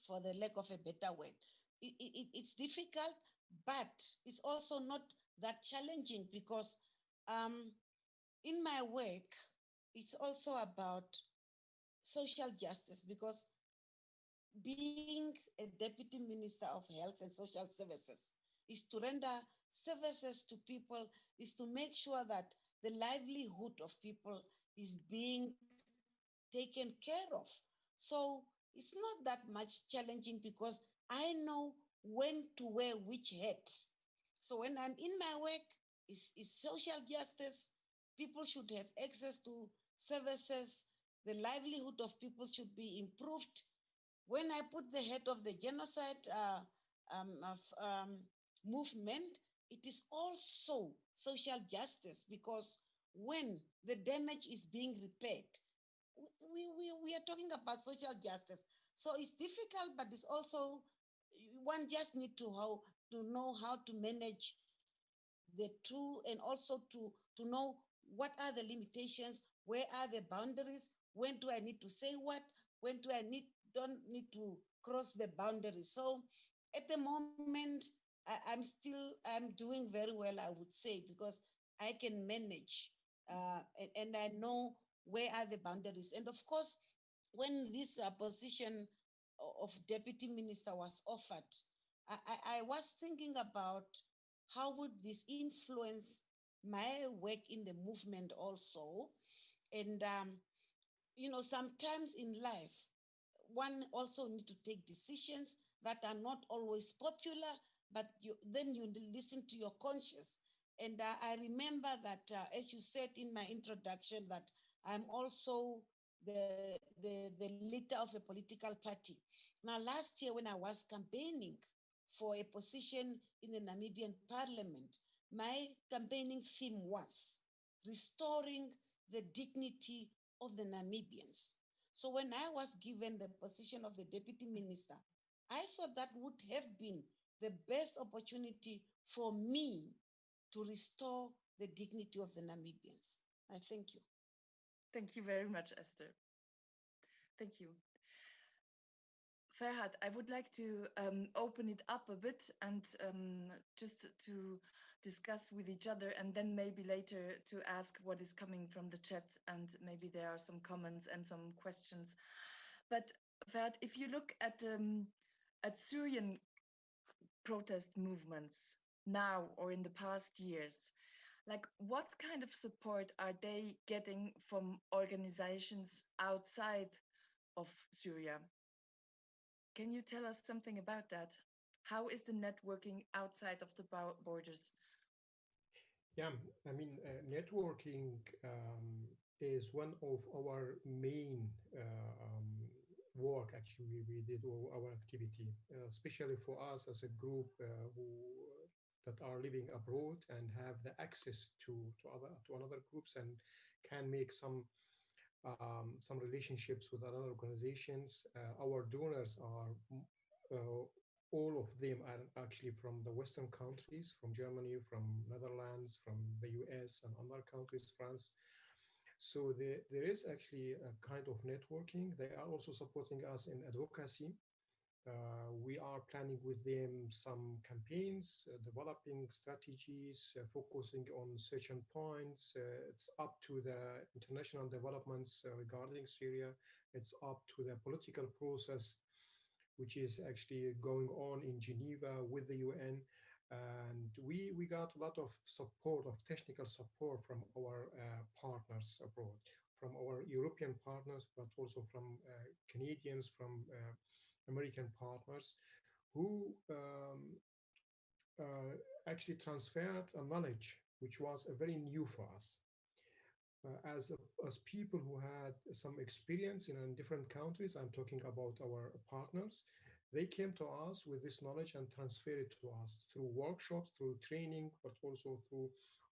for the lack of a better word. It, it, it's difficult, but it's also not that challenging because um, in my work, it's also about social justice because being a deputy minister of health and social services is to render services to people, is to make sure that the livelihood of people is being taken care of. So it's not that much challenging because I know when to wear which hat. So when I'm in my work, it's social justice. People should have access to services. The livelihood of people should be improved. When I put the head of the genocide uh, um, of, um, movement, it is also social justice because when the damage is being repaired, we, we, we are talking about social justice. So it's difficult, but it's also, one just need to, how, to know how to manage the two and also to, to know what are the limitations, where are the boundaries, when do I need to say what, when do I need, don't need to cross the boundaries. So at the moment, I, am still, I'm doing very well, I would say, because I can manage uh, and, and, I know where are the boundaries. And of course, when this uh, position of deputy minister was offered, I, I, I was thinking about how would this influence my work in the movement also. And, um, you know, sometimes in life, one also need to take decisions that are not always popular, but you, then you listen to your conscience. And uh, I remember that, uh, as you said in my introduction, that I'm also the, the, the leader of a political party. Now, last year when I was campaigning for a position in the Namibian parliament, my campaigning theme was restoring the dignity of the Namibians. So when I was given the position of the deputy minister, I thought that would have been the best opportunity for me to restore the dignity of the Namibians. I thank you. Thank you very much, Esther. Thank you. Ferhat, I would like to um, open it up a bit and um, just to discuss with each other and then maybe later to ask what is coming from the chat and maybe there are some comments and some questions. But Ferhat, if you look at um, at Syrian protest movements now or in the past years, like what kind of support are they getting from organizations outside of Syria? Can you tell us something about that? How is the networking outside of the borders? Yeah, I mean, uh, networking um, is one of our main uh, um, work actually we did our activity, uh, especially for us as a group uh, who that are living abroad and have the access to to other to another groups and can make some um, some relationships with other organizations. Uh, our donors are uh, all of them are actually from the Western countries, from Germany, from Netherlands, from the US and other countries, France. So there, there is actually a kind of networking. They are also supporting us in advocacy. Uh, we are planning with them some campaigns, uh, developing strategies, uh, focusing on certain points. Uh, it's up to the international developments uh, regarding Syria. It's up to the political process, which is actually going on in Geneva with the UN. And we, we got a lot of support, of technical support from our uh, partners abroad, from our European partners, but also from Canadians, from American partners who um, uh, actually transferred a knowledge which was uh, very new for us. Uh, as, as people who had some experience in, in different countries, I'm talking about our partners, they came to us with this knowledge and transferred it to us through workshops, through training, but also through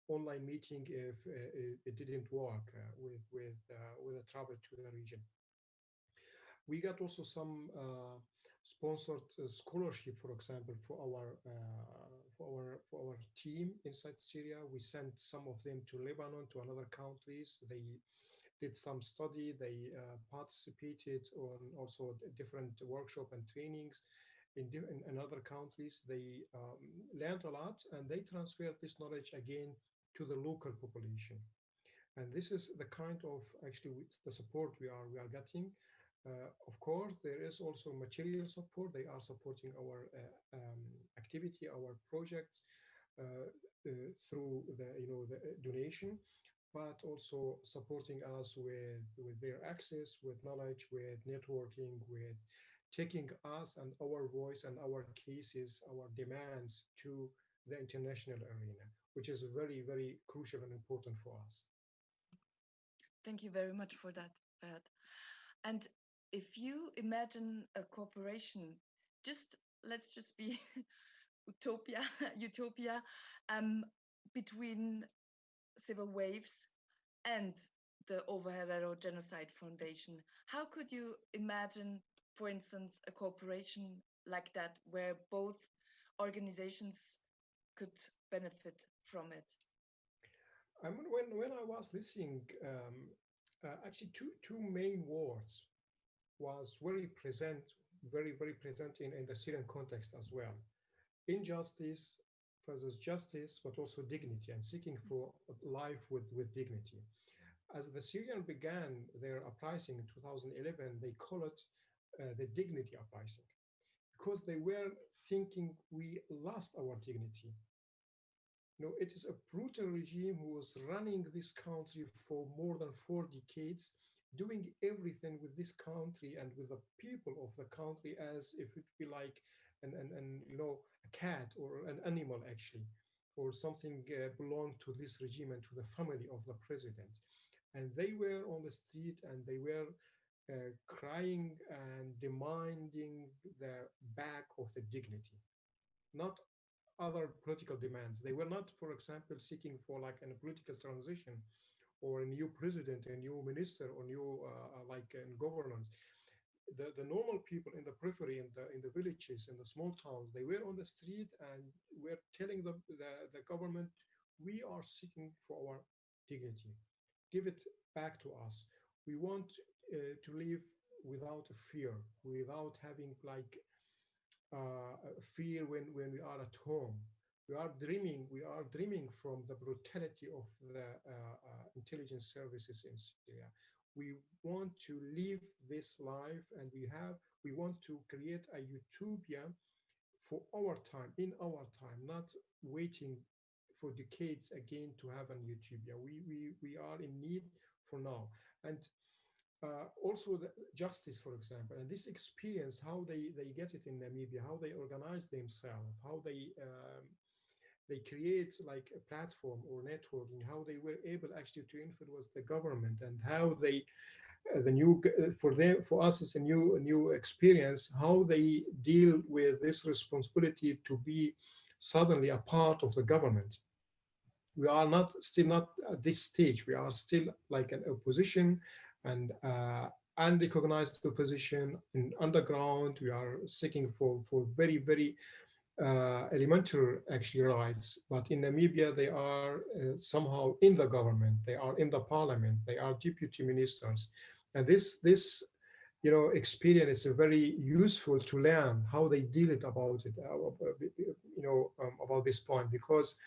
online meeting if uh, it, didn't work uh, with with uh, with a travel to the region. We got also some uh, sponsored uh, scholarship, for example, for our uh, for our for our team inside Syria. We sent some of them to Lebanon, to another countries. They did some study. They uh, participated on also different workshop and trainings in, in, other countries. They um, learned a lot and they transferred this knowledge again to the local population. And this is the kind of actually the support we are we are getting. Uh, of course, there is also material support. They are supporting our uh, um, activity, our projects uh, through the you know the donation, but also supporting us with with their access, with knowledge, with networking, with taking us and our voice and our cases, our demands to the international arena, which is very, very crucial and important for us. Thank you very much for that, Fahad. And if you imagine a corporation, just let's just be utopia, utopia, um, between civil waves and the Ovaherero Genocide Foundation. How could you imagine, for instance, a cooperation like that where both organizations could benefit from it? I mean, when, when I was listening, um, uh, actually two, two main words was very present, very, very present in, in the Syrian context as well. Injustice versus justice, but also dignity and seeking for life with, with dignity. As the Syrian began their uprising in 2011, they call it uh, the dignity uprising because they were thinking we lost our dignity. Know, it is a brutal regime who was running this country for more than four decades doing everything with this country and with the people of the country as if it be like an, an, an you know a cat or an animal actually or something uh, belonged to this regime and to the family of the president. And they were on the street and they were uh, crying and demanding the back of the dignity. Not other political demands. They were not for example seeking for like a political transition or a new president, a new minister, or new uh like in governance. The, the normal people in the periphery, in the in the villages, in the small towns, they were on the street and were telling the, the, the government, we are seeking for our dignity. Give it back to us. We want uh, to live without a fear, without having like uh, fear when, when we are at home we are dreaming, we are dreaming from the brutality of the uh, uh, intelligence services in Syria. We want to live this life and we have, we want to create a utopia for our time, in our time, not waiting for decades again to have an utopia. We, we, we are in need for now. And uh, also the justice, for example, and this experience, how they, they get it in Namibia, how they organize themselves, how they um, they create like a platform or networking, how they were able actually to influence the government and how they uh, the new uh, for them for us it's a new a new experience how they deal with this responsibility to be suddenly a part of the government. We are not still not at this stage. We are still like an opposition and uh, unrecognized opposition in underground. We are seeking for for very very uh, elementary actually rights, but in Namibia they are uh, somehow in the government, they are in the parliament, they are deputy ministers, and this this you know experience is very useful to learn how they deal it about it, uh, you know um, about this point because.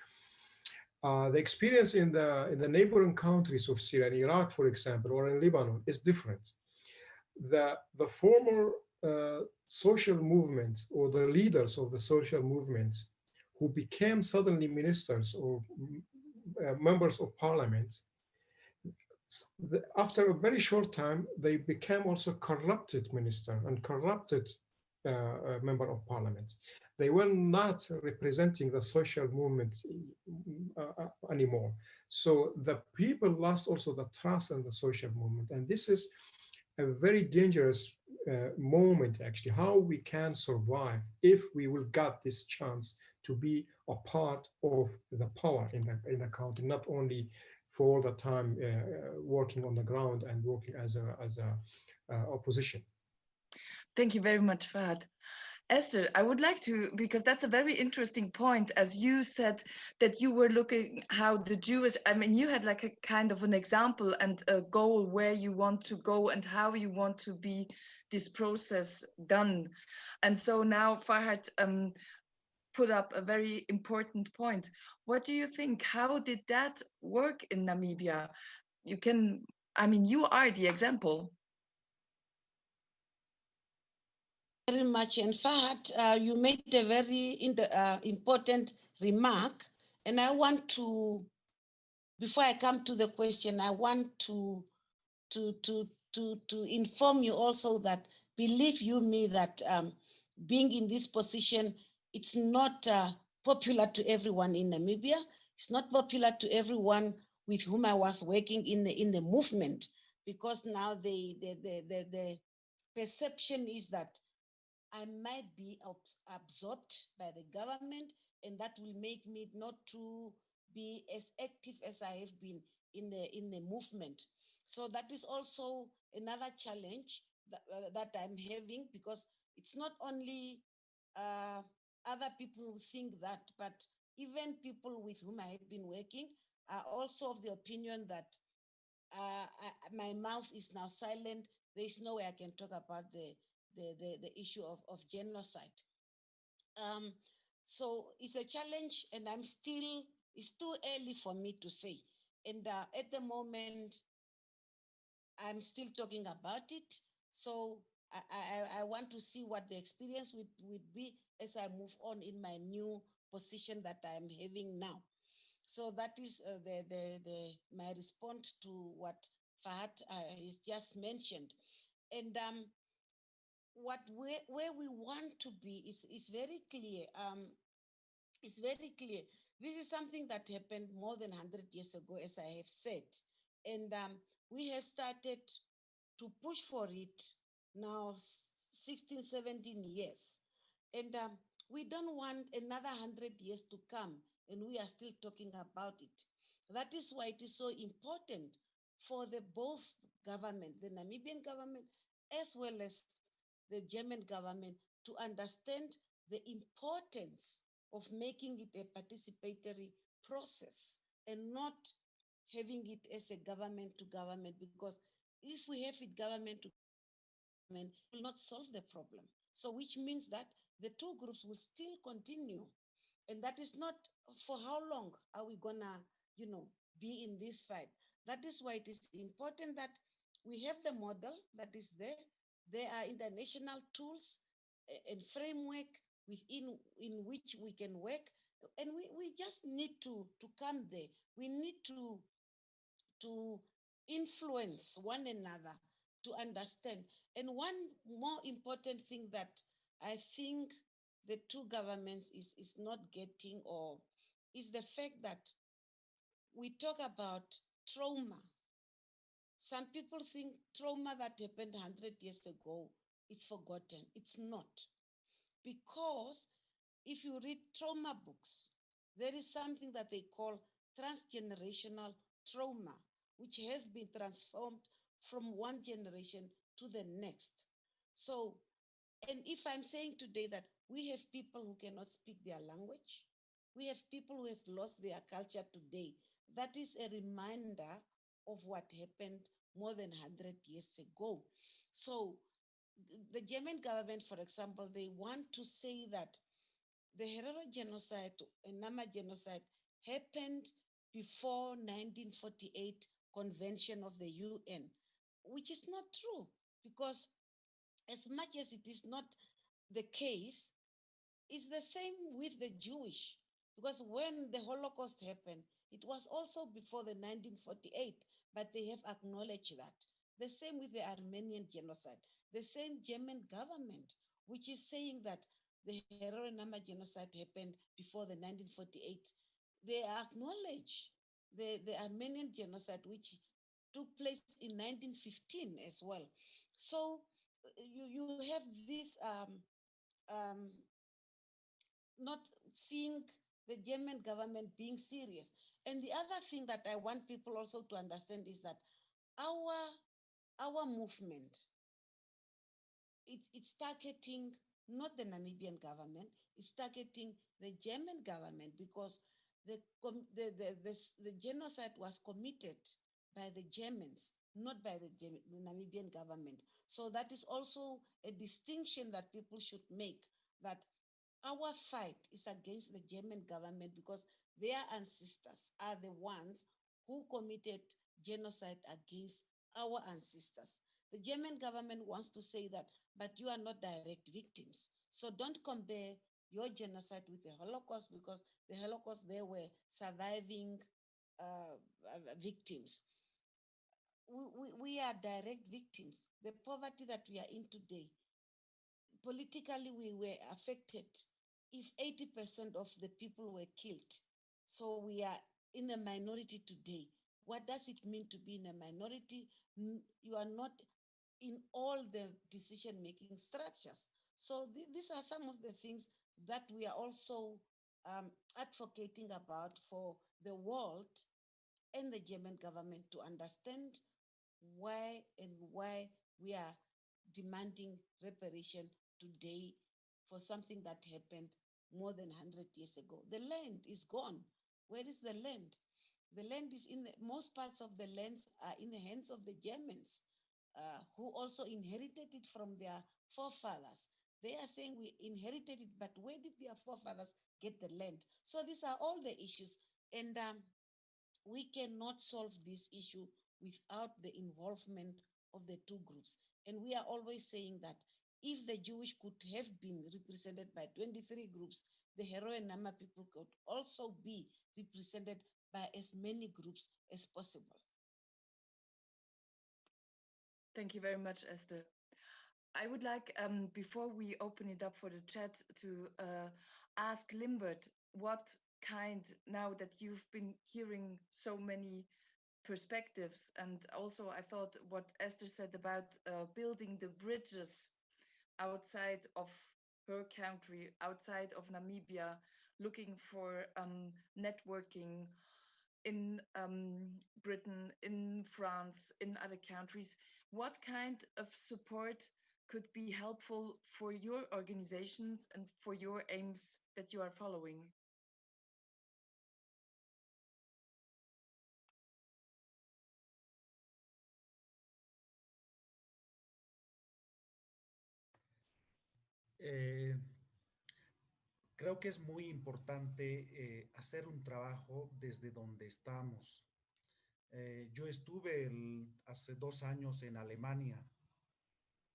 Uh, the experience in the in the neighboring countries of Syria and Iraq, for example, or in Lebanon, is different. The the former uh, social movements or the leaders of the social movements who became suddenly ministers or uh, members of parliament, the, after a very short time, they became also corrupted minister and corrupted uh, uh member of parliament. They were not representing the social movement uh, uh, anymore. So the people lost also the trust in the social movement. And this is a very dangerous uh, moment actually how we can survive if we will get this chance to be a part of the power in the in the country not only for all the time uh, working on the ground and working as a as a uh, opposition. Thank you very much Fahad Esther, I would like to, because that's a very interesting point, as you said that you were looking how the Jewish, I mean, you had like a kind of an example and a goal where you want to go and how you want to be this process done. And so now Farhad um, put up a very important point. What do you think? How did that work in Namibia? You can, I mean, you are the example. Very much. In fact, uh, you made a very uh, important remark, and I want to, before I come to the question, I want to to to to, to inform you also that believe you me that um, being in this position, it's not uh, popular to everyone in Namibia. It's not popular to everyone with whom I was working in the in the movement, because now the the the the, the perception is that I might be absorbed by the government, and that will make me not to be as active as I have been in the in the movement. So that is also another challenge that, uh, that I'm having because it's not only uh, other people who think that, but even people with whom I have been working are also of the opinion that uh, I, my mouth is now silent. There is no way I can talk about the the the, the issue of, of genocide. Um, so it's a challenge, and I'm still. It's too early for me to say. And uh, at the moment, I'm still talking about it. So I, I, I, want to see what the experience would, would be as I move on in my new position that I'm having now. So that is uh, the, the, the, my response to what Fahad uh, has just mentioned. And um, what where, where we want to be is, is very clear. Um, it's very clear. This is something that happened more than 100 years ago, as I have said. And um, we have started to push for it now 16, 17 years. And um, we don't want another 100 years to come and we are still talking about it. That is why it is so important for the both government, the Namibian government, as well as the German government to understand the importance of making it a participatory process and not having it as a government to government because if we have it government to government, it will not solve the problem. So which means that the two groups will still continue. And that is not for how long are we gonna, you know, be in this fight. That is why it is important that we have the model that is there. There are international tools and framework within in which we can work And we, we just need to, to come there. We need to, to influence one another to understand. And one more important thing that I think the two governments is, is not getting or is the fact that we talk about trauma. Some people think trauma that happened 100 years ago is forgotten. It's not. Because if you read trauma books, there is something that they call transgenerational trauma, which has been transformed from one generation to the next. So, and if I'm saying today that we have people who cannot speak their language, we have people who have lost their culture today, that is a reminder of what happened more than 100 years ago. So the German government, for example, they want to say that the Herero genocide and Nama genocide happened before 1948 convention of the UN, which is not true because as much as it is not the case, it's the same with the Jewish because when the Holocaust happened, it was also before the 1948, but they have acknowledged that. The same with the Armenian genocide, the same German government, which is saying that the Nama genocide happened before the 1948. They acknowledge the, the Armenian genocide, which took place in 1915 as well. So you, you have this um, um, not seeing the German government being serious. And the other thing that I want people also to understand is that our, our movement, it, it's targeting not the Namibian government, it's targeting the German government because the, the, the, the, the genocide was committed by the Germans, not by the, the Namibian government. So that is also a distinction that people should make that our fight is against the German government because their ancestors are the ones who committed genocide against our ancestors. The German government wants to say that, but you are not direct victims. So don't compare your genocide with the Holocaust because the Holocaust, they were surviving uh, victims. We, we, we are direct victims. The poverty that we are in today, politically we were affected if 80% of the people were killed. So we are in a minority today. What does it mean to be in a minority? You are not in all the decision-making structures. So th these are some of the things that we are also um, advocating about for the world and the German government to understand why and why we are demanding reparation today for something that happened more than 100 years ago. The land is gone. Where is the land? The land is in the, most parts of the lands are in the hands of the Germans, uh, who also inherited it from their forefathers. They are saying we inherited it, but where did their forefathers get the land? So these are all the issues. And um, we cannot solve this issue without the involvement of the two groups. And we are always saying that if the Jewish could have been represented by 23 groups, the Herero and Nama people could also be represented by as many groups as possible. Thank you very much, Esther. I would like, um, before we open it up for the chat, to uh, ask Limbert what kind, now that you've been hearing so many perspectives, and also I thought what Esther said about uh, building the bridges outside of her country, outside of Namibia, looking for um, networking in um, Britain, in France, in other countries. What kind of support could be helpful for your organizations and for your aims that you are following? Eh, creo que es muy importante eh, hacer un trabajo desde donde estamos. Eh, yo estuve hace dos años en Alemania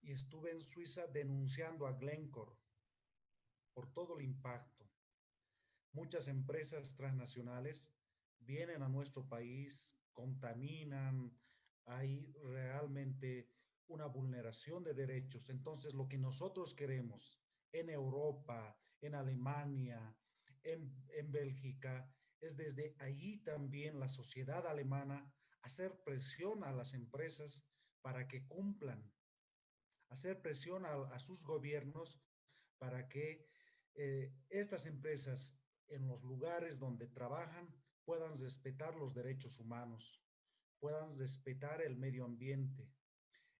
y estuve en Suiza denunciando a Glencore por todo el impacto. muchas empresas transnacionales vienen a nuestro país, contaminan, hay realmente una vulneración de derechos. Entonces, lo que nosotros queremos en Europa, en Alemania, en, en Bélgica, es desde allí también la sociedad alemana hacer presión a las empresas para que cumplan, hacer presión a, sus gobiernos para que eh, estas empresas en los lugares donde trabajan puedan respetar los derechos humanos, puedan respetar el medio ambiente.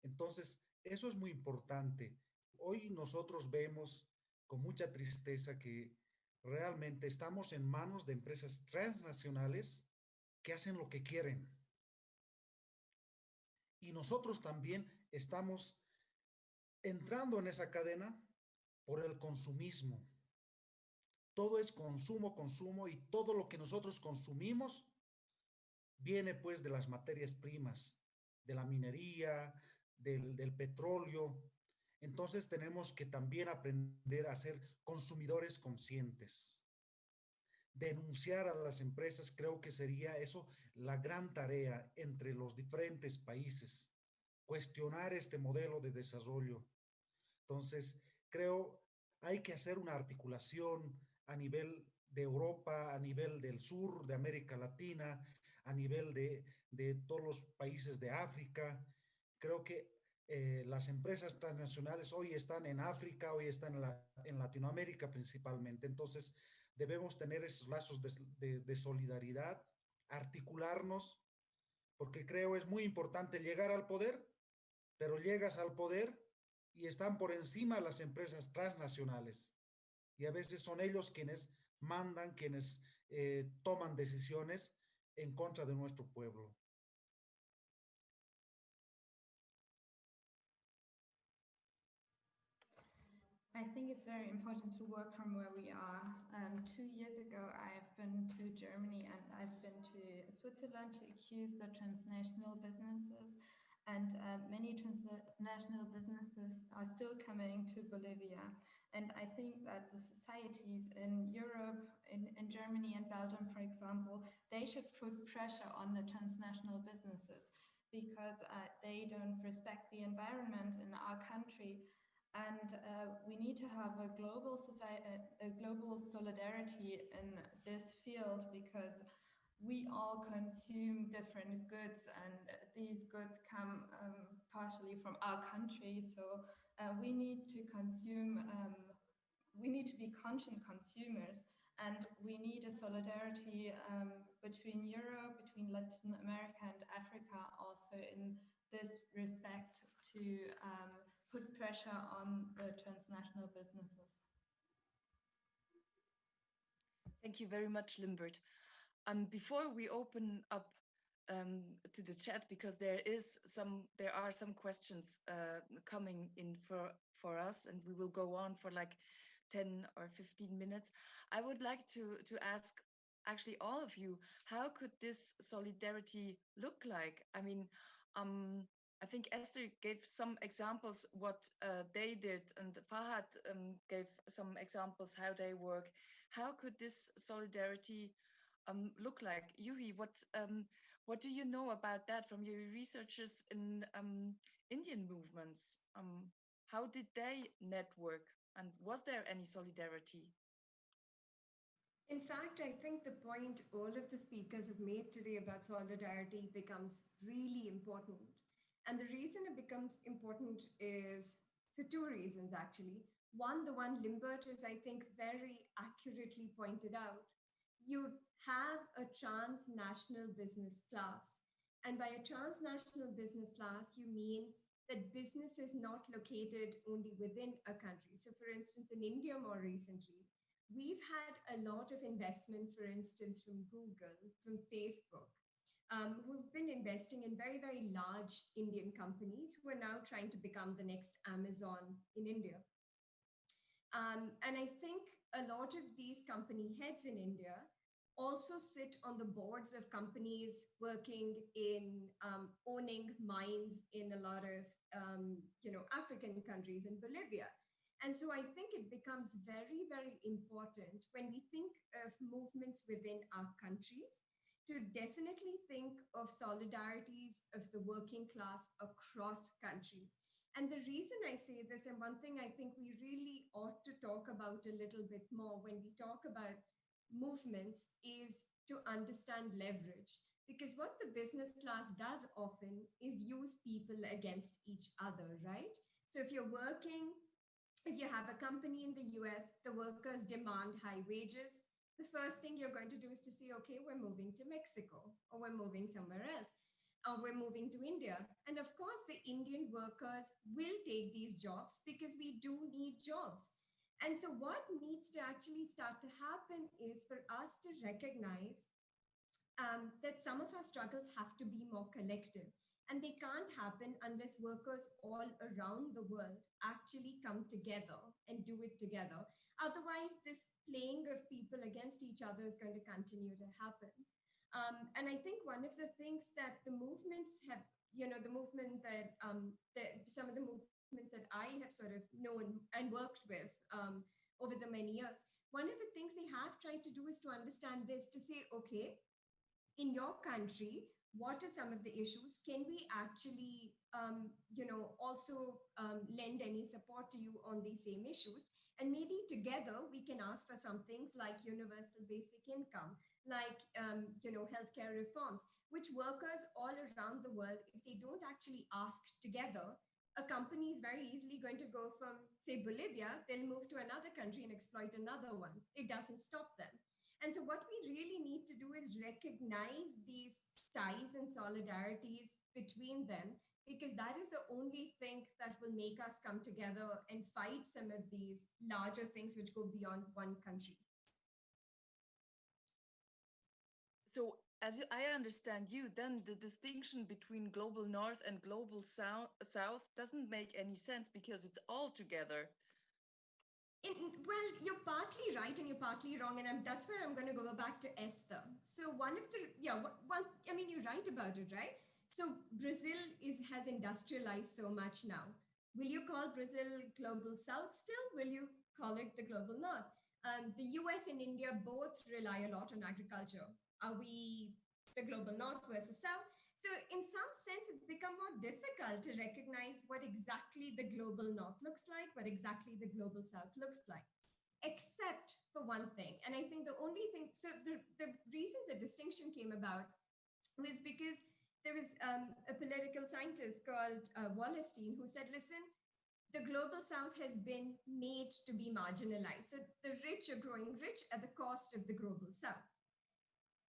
Entonces, eso es muy importante. Hoy nosotros vemos con mucha tristeza que realmente estamos en manos de empresas transnacionales que hacen lo que quieren. Y nosotros también estamos entrando en esa cadena por el consumismo. Todo es consumo, consumo y todo lo que nosotros consumimos viene pues de las materias primas, de la minería, del, petróleo, entonces tenemos que también aprender a ser consumidores conscientes. Denunciar a las empresas, creo que sería eso la gran tarea entre los diferentes países. Cuestionar este modelo de desarrollo. Entonces, creo hay que hacer una articulación a nivel de Europa, a nivel del sur, de América Latina, a nivel de, de todos los países de África. Creo que eh, las empresas transnacionales hoy están en África, hoy están en, Latinoamérica principalmente. Entonces, debemos tener esos lazos de, solidaridad, articularnos, porque creo es muy importante llegar al poder, pero llegas al poder y están por encima las empresas transnacionales. Y a veces son ellos quienes mandan, quienes eh, toman decisiones en contra de nuestro pueblo. I think it's very important to work from where we are. Um, two years ago, I've been to Germany and I've been to Switzerland to accuse the transnational businesses. And uh, many transnational businesses are still coming to Bolivia. And I think that the societies in Europe, in, in Germany and Belgium, for example, they should put pressure on the transnational businesses because uh, they don't respect the environment in our country and uh, we need to have a global society, a global solidarity in this field because we all consume different goods and these goods come um, partially from our country. So uh, we need to consume, um, we need to be conscious consumers and we need a solidarity um, between Europe, between Latin America and Africa also in this respect to um, put pressure on the transnational businesses. Thank you very much, Limbert. Um, before we open up um, to the chat, because there is some, there are some questions uh, coming in for for us, and we will go on for like 10 or 15 minutes. I would like to to ask actually all of you, how could this solidarity look like? I mean, um, I think Esther gave some examples what uh, they did, and Fahad um, gave some examples how they work. How could this solidarity um, look like? Juhi, what um, what do you know about that from your researchers in um, Indian movements? Um, how did they network, and was there any solidarity? In fact, I think the point all of the speakers have made today about solidarity becomes really important and the reason it becomes important is for two reasons, actually. One, the one Limbert is, I think, very accurately pointed out. You have a transnational business class. And by a transnational business class, you mean that business is not located only within a country. So, for instance, in India more recently, we've had a lot of investment, for instance, from Google, from Facebook, um, who've been investing in very, very large Indian companies who are now trying to become the next Amazon in India. Um, and I think a lot of these company heads in India also sit on the boards of companies working in um, owning mines in a lot of um, you know African countries in Bolivia. And so I think it becomes very, very important when we think of movements within our countries to definitely think of solidarities of the working class across countries. And the reason I say this, and one thing I think we really ought to talk about a little bit more when we talk about movements is to understand leverage. Because what the business class does often is use people against each other, right? So if you're working, if you have a company in the US, the workers demand high wages. The first thing you're going to do is to say, okay, we're moving to Mexico or we're moving somewhere else or we're moving to India. And of course, the Indian workers will take these jobs because we do need jobs. And so what needs to actually start to happen is for us to recognize um, that some of our struggles have to be more collective. And they can't happen unless workers all around the world actually come together and do it together. Otherwise, this playing of people against each other is going to continue to happen. Um, and I think one of the things that the movements have, you know, the movement that, um, that some of the movements that I have sort of known and worked with um, over the many years, one of the things they have tried to do is to understand this, to say, okay, in your country, what are some of the issues? Can we actually, um, you know, also um, lend any support to you on these same issues? And maybe together we can ask for some things like universal basic income, like, um, you know, healthcare reforms, which workers all around the world, if they don't actually ask together, a company is very easily going to go from, say, Bolivia, they'll move to another country and exploit another one. It doesn't stop them. And so what we really need to do is recognize these ties and solidarities between them, because that is the only thing that will make us come together and fight some of these larger things which go beyond one country. So as I understand you, then the distinction between global north and global south, south doesn't make any sense because it's all together. In, well, you're partly right and you're partly wrong, and I'm, that's where I'm going to go back to Esther. So one of the yeah, one I mean you're right about it, right? So Brazil is has industrialized so much now. Will you call Brazil global south still? Will you call it the global north? Um, the US and India both rely a lot on agriculture. Are we the global north versus south? So in some sense, it's become more difficult to recognize what exactly the global north looks like, what exactly the global south looks like, except for one thing. And I think the only thing, so the, the reason the distinction came about was because there was um, a political scientist called uh, Wallerstein who said, listen, the global south has been made to be marginalized. So the rich are growing rich at the cost of the global south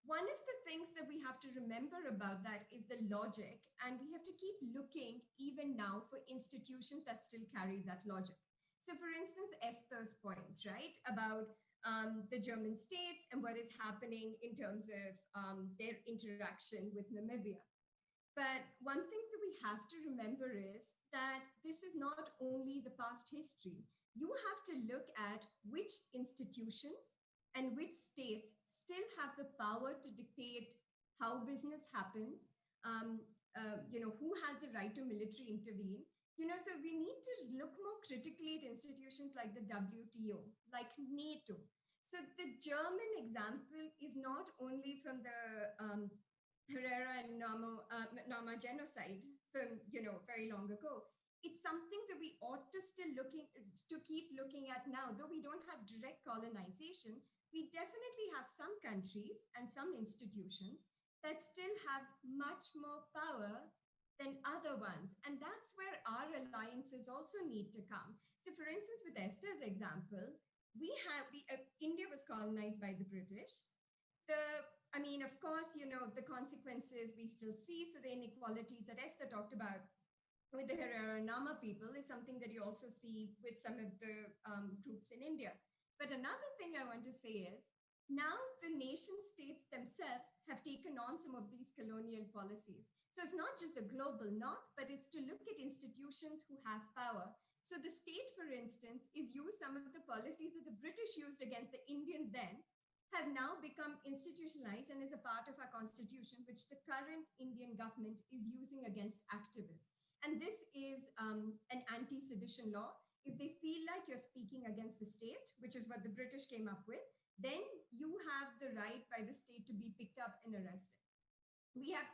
one of the things that we have to remember about that is the logic, and we have to keep looking even now for institutions that still carry that logic. So, for instance, Esther's point, right, about um, the German state and what is happening in terms of um, their interaction with Namibia. But one thing that we have to remember is that this is not only the past history. You have to look at which institutions and which states still have the power to dictate how business happens, um, uh, you know, who has the right to military intervene. You know, so we need to look more critically at institutions like the WTO, like NATO. So the German example is not only from the um, Herero and Nama, uh, Nama genocide from, you know, very long ago. It's something that we ought to still looking to keep looking at now, though we don't have direct colonization, we definitely have some countries and some institutions that still have much more power than other ones. And that's where our alliances also need to come. So for instance, with Esther's example, we have, we, uh, India was colonized by the British. The, I mean, of course, you know, the consequences we still see. So the inequalities that Esther talked about with the Herero Nama people is something that you also see with some of the um, groups in India. But another thing I want to say is now the nation states themselves have taken on some of these colonial policies. So it's not just the global north, but it's to look at institutions who have power. So the state, for instance, is used some of the policies that the British used against the Indians then have now become institutionalized and is a part of our constitution, which the current Indian government is using against activists. And this is um, an anti-sedition law. if they feel like you're speaking against the state, which is what the British came up with, then you have the right by the state to be picked up and arrested. We have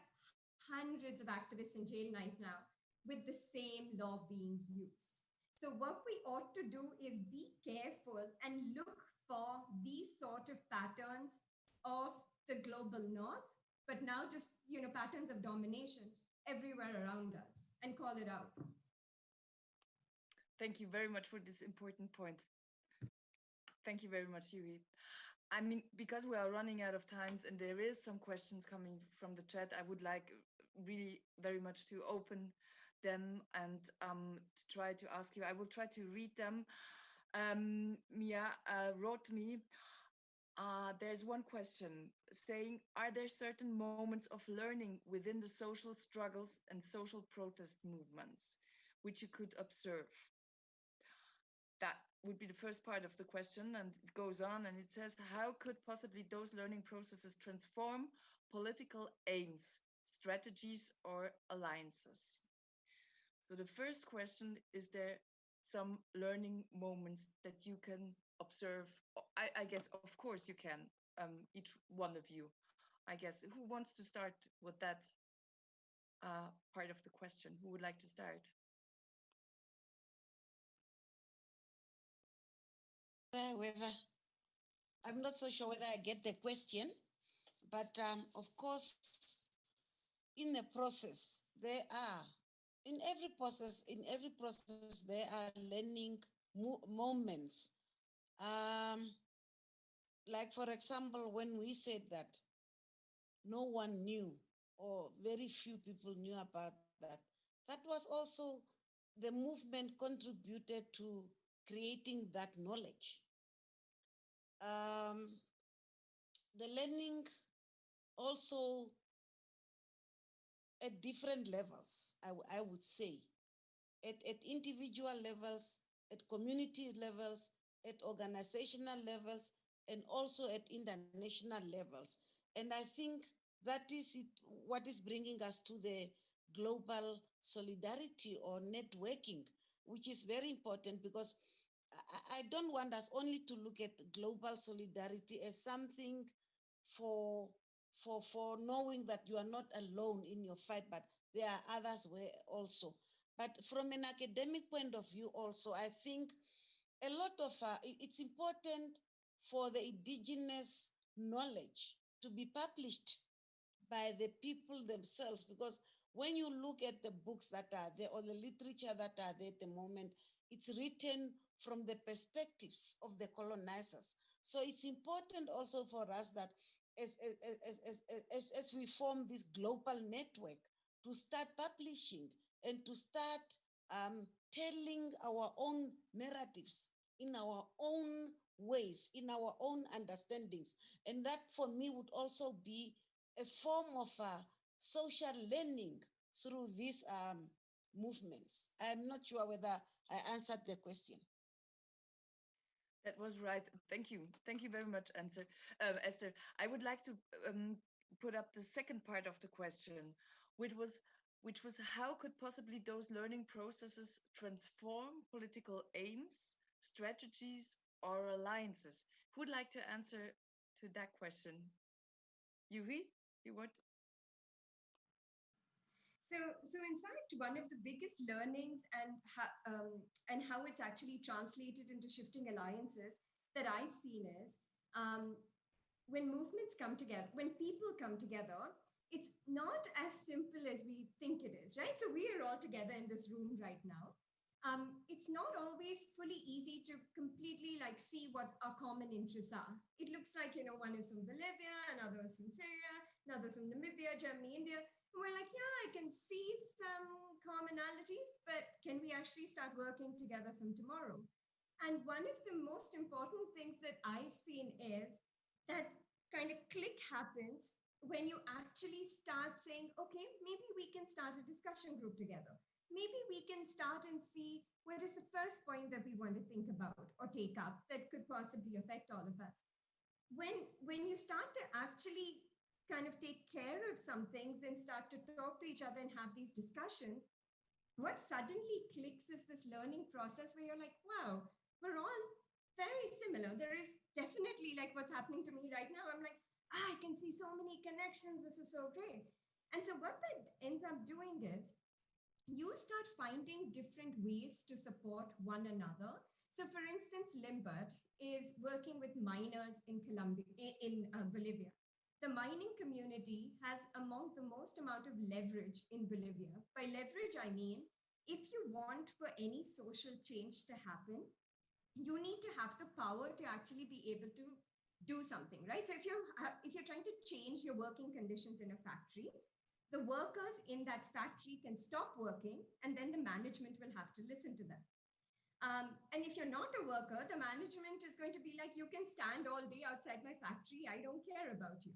hundreds of activists in jail right now with the same law being used. So what we ought to do is be careful and look for these sort of patterns of the global north, but now just, you know, patterns of domination everywhere around us and call it out. Thank you very much for this important point. Thank you very much, Juhi. I mean, because we are running out of time and there is some questions coming from the chat, I would like really very much to open them and um, to try to ask you. I will try to read them. Um, Mia uh, wrote me, uh, there's one question saying, are there certain moments of learning within the social struggles and social protest movements which you could observe? that would be the first part of the question and it goes on and it says how could possibly those learning processes transform political aims strategies or alliances so the first question is there some learning moments that you can observe. I, I guess of course you can um, each one of you. I guess who wants to start with that uh, part of the question? Who would like to start? Whether I'm not so sure whether I get the question, but um, of course, in the process, there are in every process, in every process, there are learning mo moments. Um, like for example, when we said that no one knew or very few people knew about that, that was also the movement contributed to creating that knowledge. Um, the learning also at different levels, I, I would say, at, at individual levels, at community levels, at organizational levels, and also at international levels. And I think that is it, what is bringing us to the global solidarity or networking, which is very important because I, I don't want us only to look at global solidarity as something for for for knowing that you are not alone in your fight, but there are others where also. But from an academic point of view, also, I think a lot of uh, it's important for the indigenous knowledge to be published by the people themselves because when you look at the books that are there or the literature that are there at the moment, it's written from the perspectives of the colonizers. So it's important also for us that as, as, as, as, as, we form this global network to start publishing and to start um, telling our own narratives in our own ways, in our own understandings. And that for me would also be a form of uh, social learning through these um, movements. I'm not sure whether I answered the question. That was right. Thank you. Thank you very much, answer, uh, Esther. I would like to um, put up the second part of the question, which was which was how could possibly those learning processes transform political aims, strategies, or alliances? Who would like to answer to that question? Juhi, you want? So, so in fact, one of the biggest learnings and, um, and how it's actually translated into shifting alliances that I've seen is um, when movements come together, when people come together, it's not as simple as we think it is, right? So we are all together in this room right now. Um, it's not always fully easy to completely like see what our common interests are. It looks like, you know, one is from Bolivia, another is from Syria, another is from Namibia, Germany, India And we're like, yeah, I can see some commonalities, but can we actually start working together from tomorrow? And one of the most important things that I've seen is that kind of click happens when you actually start saying, okay, maybe we can start a discussion group together. Maybe we can start and see what is the first point that we want to think about or take up that could possibly affect all of us. When, when you start to actually kind of take care of some things and start to talk to each other and have these discussions, what suddenly clicks is this learning process where you're like, wow, we're all very similar. There is definitely like what's happening to me right now. I'm like, ah, I can see so many connections. This is so great. And so what that ends up doing is you start finding different ways to support one another. So for instance, Limbert is working with miners in Colombia, in uh, Bolivia. The mining community has among the most amount of leverage in Bolivia. By leverage, I mean, if you want for any social change to happen, you need to have the power to actually be able to do something, right? So if you're if you're trying to change your working conditions in a factory, the workers in that factory can stop working and then the management will have to listen to them. Um, and if you're not a worker, the management is going to be like, you can stand all day outside my factory. I don't care about you.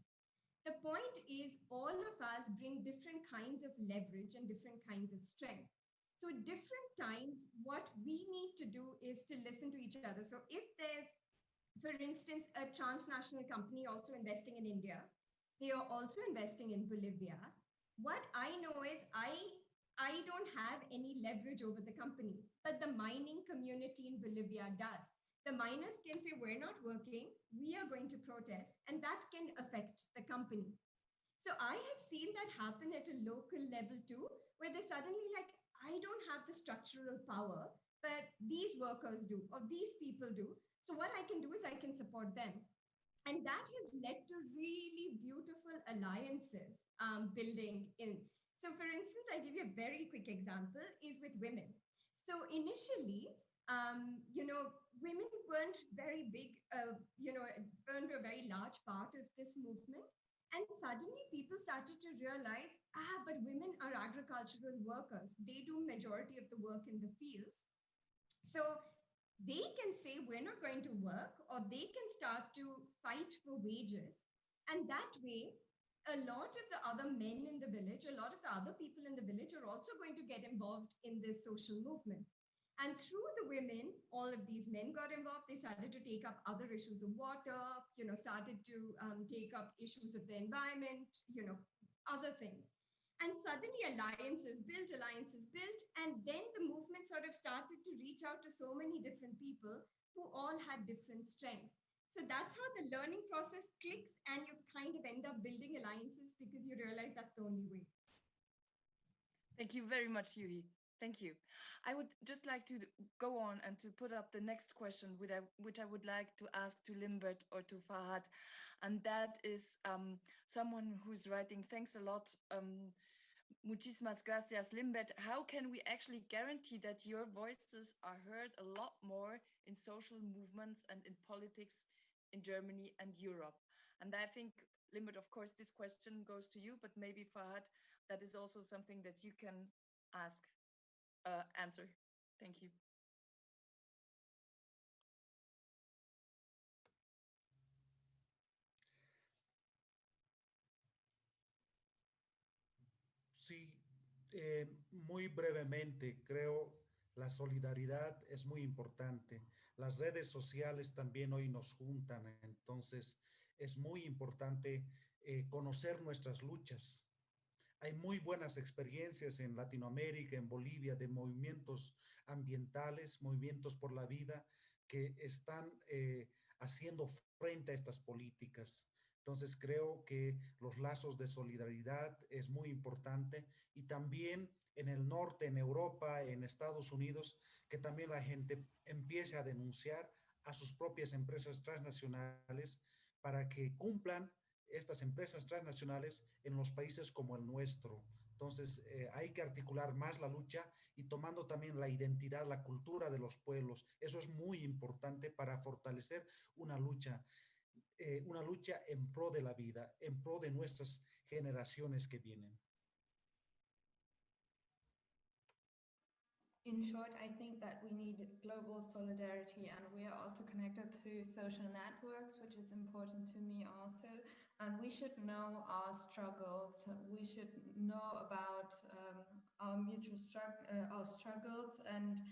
The point is all of us bring different kinds of leverage and different kinds of strength. So at different times, what we need to do is to listen to each other. So if there's, for instance, a transnational company also investing in India, they are also investing in Bolivia, what I know is I I don't have any leverage over the company, but the mining community in Bolivia does. The miners can say, we're not working, we are going to protest, and that can affect the company. So I have seen that happen at a local level too, where they're suddenly like, I don't have the structural power, but these workers do, or these people do. So what I can do is I can support them. And that has led to really beautiful alliances um, building in. So for instance, I give you a very quick example is with women. So initially, um, you know, women weren't very big, uh, you know, weren't a very large part of this movement. And suddenly people started to realize, ah, but women are agricultural workers. They do majority of the work in the fields. So they can say, we're not going to work, or they can start to fight for wages. And that way, a lot of the other men in the village, a lot of the other people in the village are also going to get involved in this social movement. And through the women, all of these men got involved. They started to take up other issues of water, you know, started to um, take up issues of the environment, you know, other things. And suddenly alliances built, alliances built, and then the movement sort of started to reach out to so many different people who all had different strengths. So that's how the learning process clicks and you kind of end up building alliances because you realize that's the only way. Thank you very much, Juhi. Thank you. I would just like to go on and to put up the next question, which I, which I would like to ask to Limbert or to Fahad. And that is um, someone who's writing, thanks a lot, um, muchísimas gracias, Limbert. How can we actually guarantee that your voices are heard a lot more in social movements and in politics in Germany and Europe? And I think, Limbert, of course, this question goes to you, but maybe Fahad, that is also something that you can ask, uh, answer. Thank you. Sí, eh, muy brevemente, creo la solidaridad es muy importante. Las redes sociales también hoy nos juntan, entonces es muy importante eh, conocer nuestras luchas. Hay muy buenas experiencias en Latinoamérica, en Bolivia, de movimientos ambientales, movimientos por la vida, que están eh, haciendo frente a estas políticas. Entonces creo que los lazos de solidaridad es muy importante y también en el norte, en Europa, en Estados Unidos, que también la gente empiece a denunciar a sus propias empresas transnacionales para que cumplan estas empresas transnacionales en los países como el nuestro. Entonces, eh, hay que articular más la lucha y tomando también la identidad, la cultura de los pueblos. Eso es muy importante para fortalecer una lucha, eh, una lucha en pro de la vida, en pro de nuestras generaciones que vienen. in short, I think that we need global solidarity and we are also connected through social networks, which is important to me also. And we should know our struggles. We should know about um, our mutual strugg uh, our struggles. And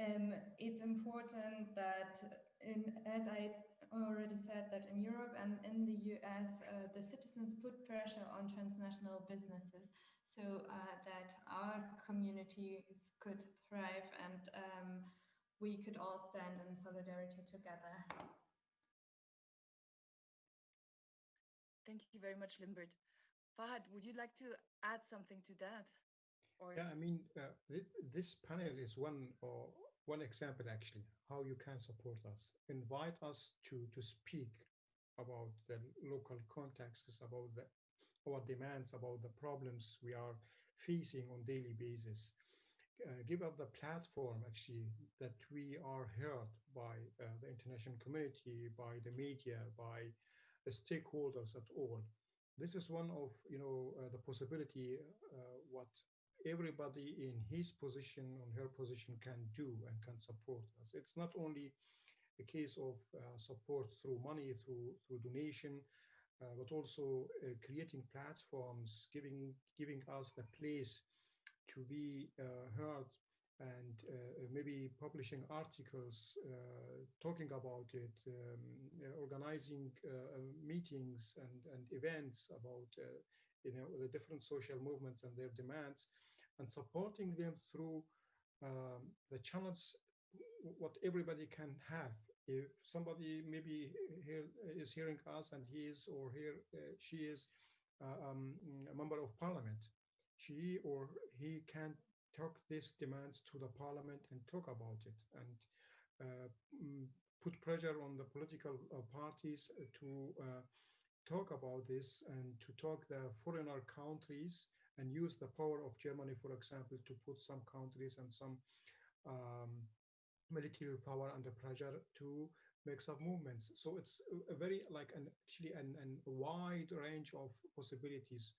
um, it's important that, in, as I already said, that in Europe and in the US, uh, the citizens put pressure on transnational businesses. So uh, that our communities could thrive and um, we could all stand in solidarity together. Thank you very much, Limbert. Fahad, would you like to add something to that? Or yeah, I mean, uh, th this panel is one or one example actually how you can support us. Invite us to to speak about the local contexts, about the our demands, about the problems we are facing on daily basis. Uh, give us the platform actually that we are heard by uh, the international community, by the media, by stakeholders at all. This is one of you know uh, the possibility uh, what everybody in his position on her position can do and can support us. It's not only a case of uh, support through money, through through donation, uh, but also uh, creating platforms, giving giving us the place to be uh, heard and uh, maybe publishing articles uh, talking about it, um, organizing meetings and, and events about you know the different social movements and their demands, and supporting them through um, the channels what everybody can have. If somebody maybe here is hearing us and he is or here uh, she is uh, um, a member of parliament, she or he can talk these demands to the parliament and talk about it and uh, mm, put pressure on the political uh, parties to uh, talk about this and to talk the foreigner countries and use the power of Germany, for example, to put some countries and some um, military power under pressure to make some movements. So it's a very like an actually an, an wide range of possibilities,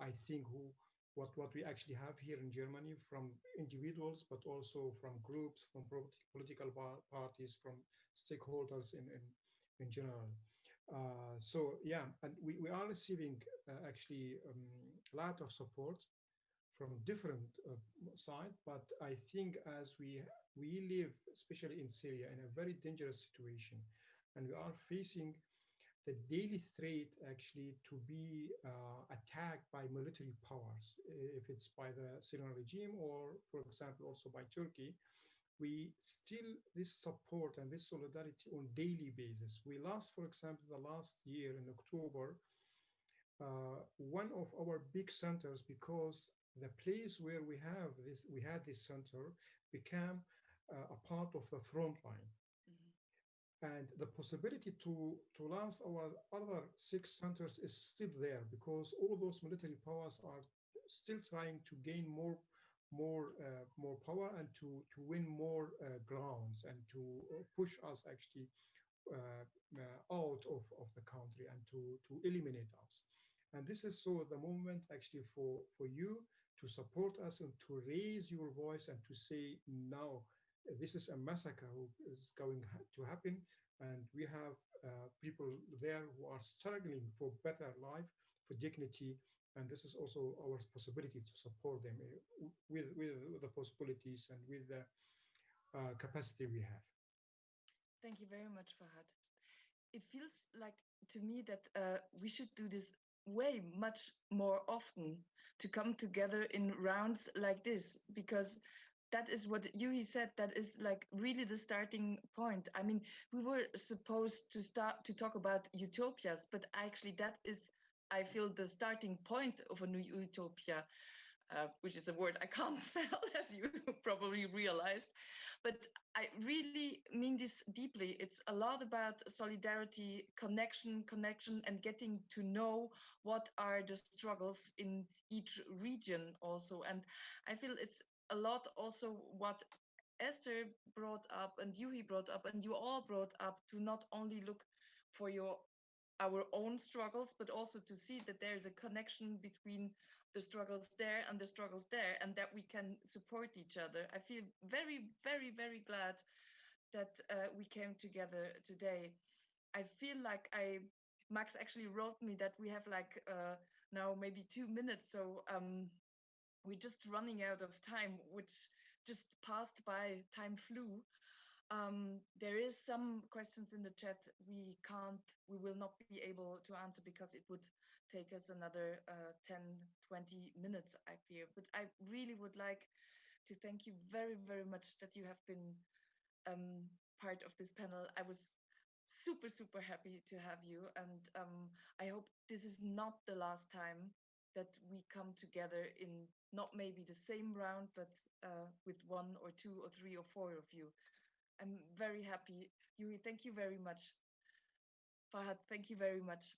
I think, who what, what we actually have here in Germany from individuals, but also from groups, from political parties, from stakeholders in, in, in general. Uh, so yeah, and we, we are receiving uh, actually um, a lot of support from different uh, side, but I think as we we live, especially in Syria, in a very dangerous situation, and we are facing the daily threat actually to be uh, attacked by military powers, if it's by the Syrian regime or, for example, also by Turkey, we still this support and this solidarity on daily basis. We lost, for example, the last year in October, uh, one of our big centers because the place where we have this, we had this center became uh, a part of the front line and the possibility to to last our other six centers is still there because all those military powers are still trying to gain more more uh, more power and to to win more uh, grounds and to uh, push us actually uh, uh, out of, of the country and to to eliminate us. And this is so the moment actually for for you to support us and to raise your voice and to say no this is a massacre who is going to happen. And we have uh, people there who are struggling for better life for dignity. And this is also our possibility to support them uh, with with the possibilities and with the uh, capacity we have. Thank you very much fahad. It feels like to me that uh, we should do this way much more often to come together in rounds like this because that is what Juhi said. That is like really the starting point. I mean, we were supposed to start to talk about utopias, but actually that is, I feel, the starting point of a new utopia, uh, which is a word I can't spell, as you probably realized. But I really mean this deeply. It's a lot about solidarity, connection, connection, and getting to know what are the struggles in each region also. And I feel it's a lot also what Esther brought up and Juhi brought up and you all brought up to not only look for your our own struggles, but also to see that there's a connection between the struggles there and the struggles there, and that we can support each other. I feel very, very, very glad that uh, we came together today. I feel like I, Max actually wrote me that we have like uh, now maybe two minutes, so um, we're just running out of time, which just passed by, time flew. Um, there is some questions in the chat we can't, we will not be able to answer because it would take us another uh, 10, 20 minutes, I fear. But I really would like to thank you very, very much that you have been um, part of this panel. I was super, super happy to have you. And um, I hope this is not the last time that we come together in not maybe the same round, but uh, with one or two or three or four of you. I'm very happy. Juhi, thank you very much. Fahad, thank you very much.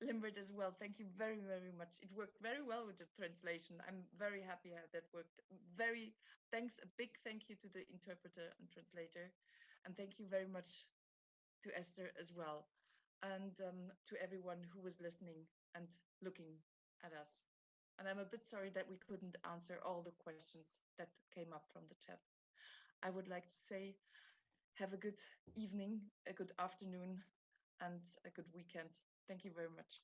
Limbert as well, thank you very, very much. It worked very well with the translation. I'm very happy how that worked. Very thanks, a big thank you to the interpreter and translator. And thank you very much to Esther as well. And um, to everyone who was listening and looking at us. And I'm a bit sorry that we couldn't answer all the questions that came up from the chat. I would like to say have a good evening, a good afternoon, and a good weekend. Thank you very much.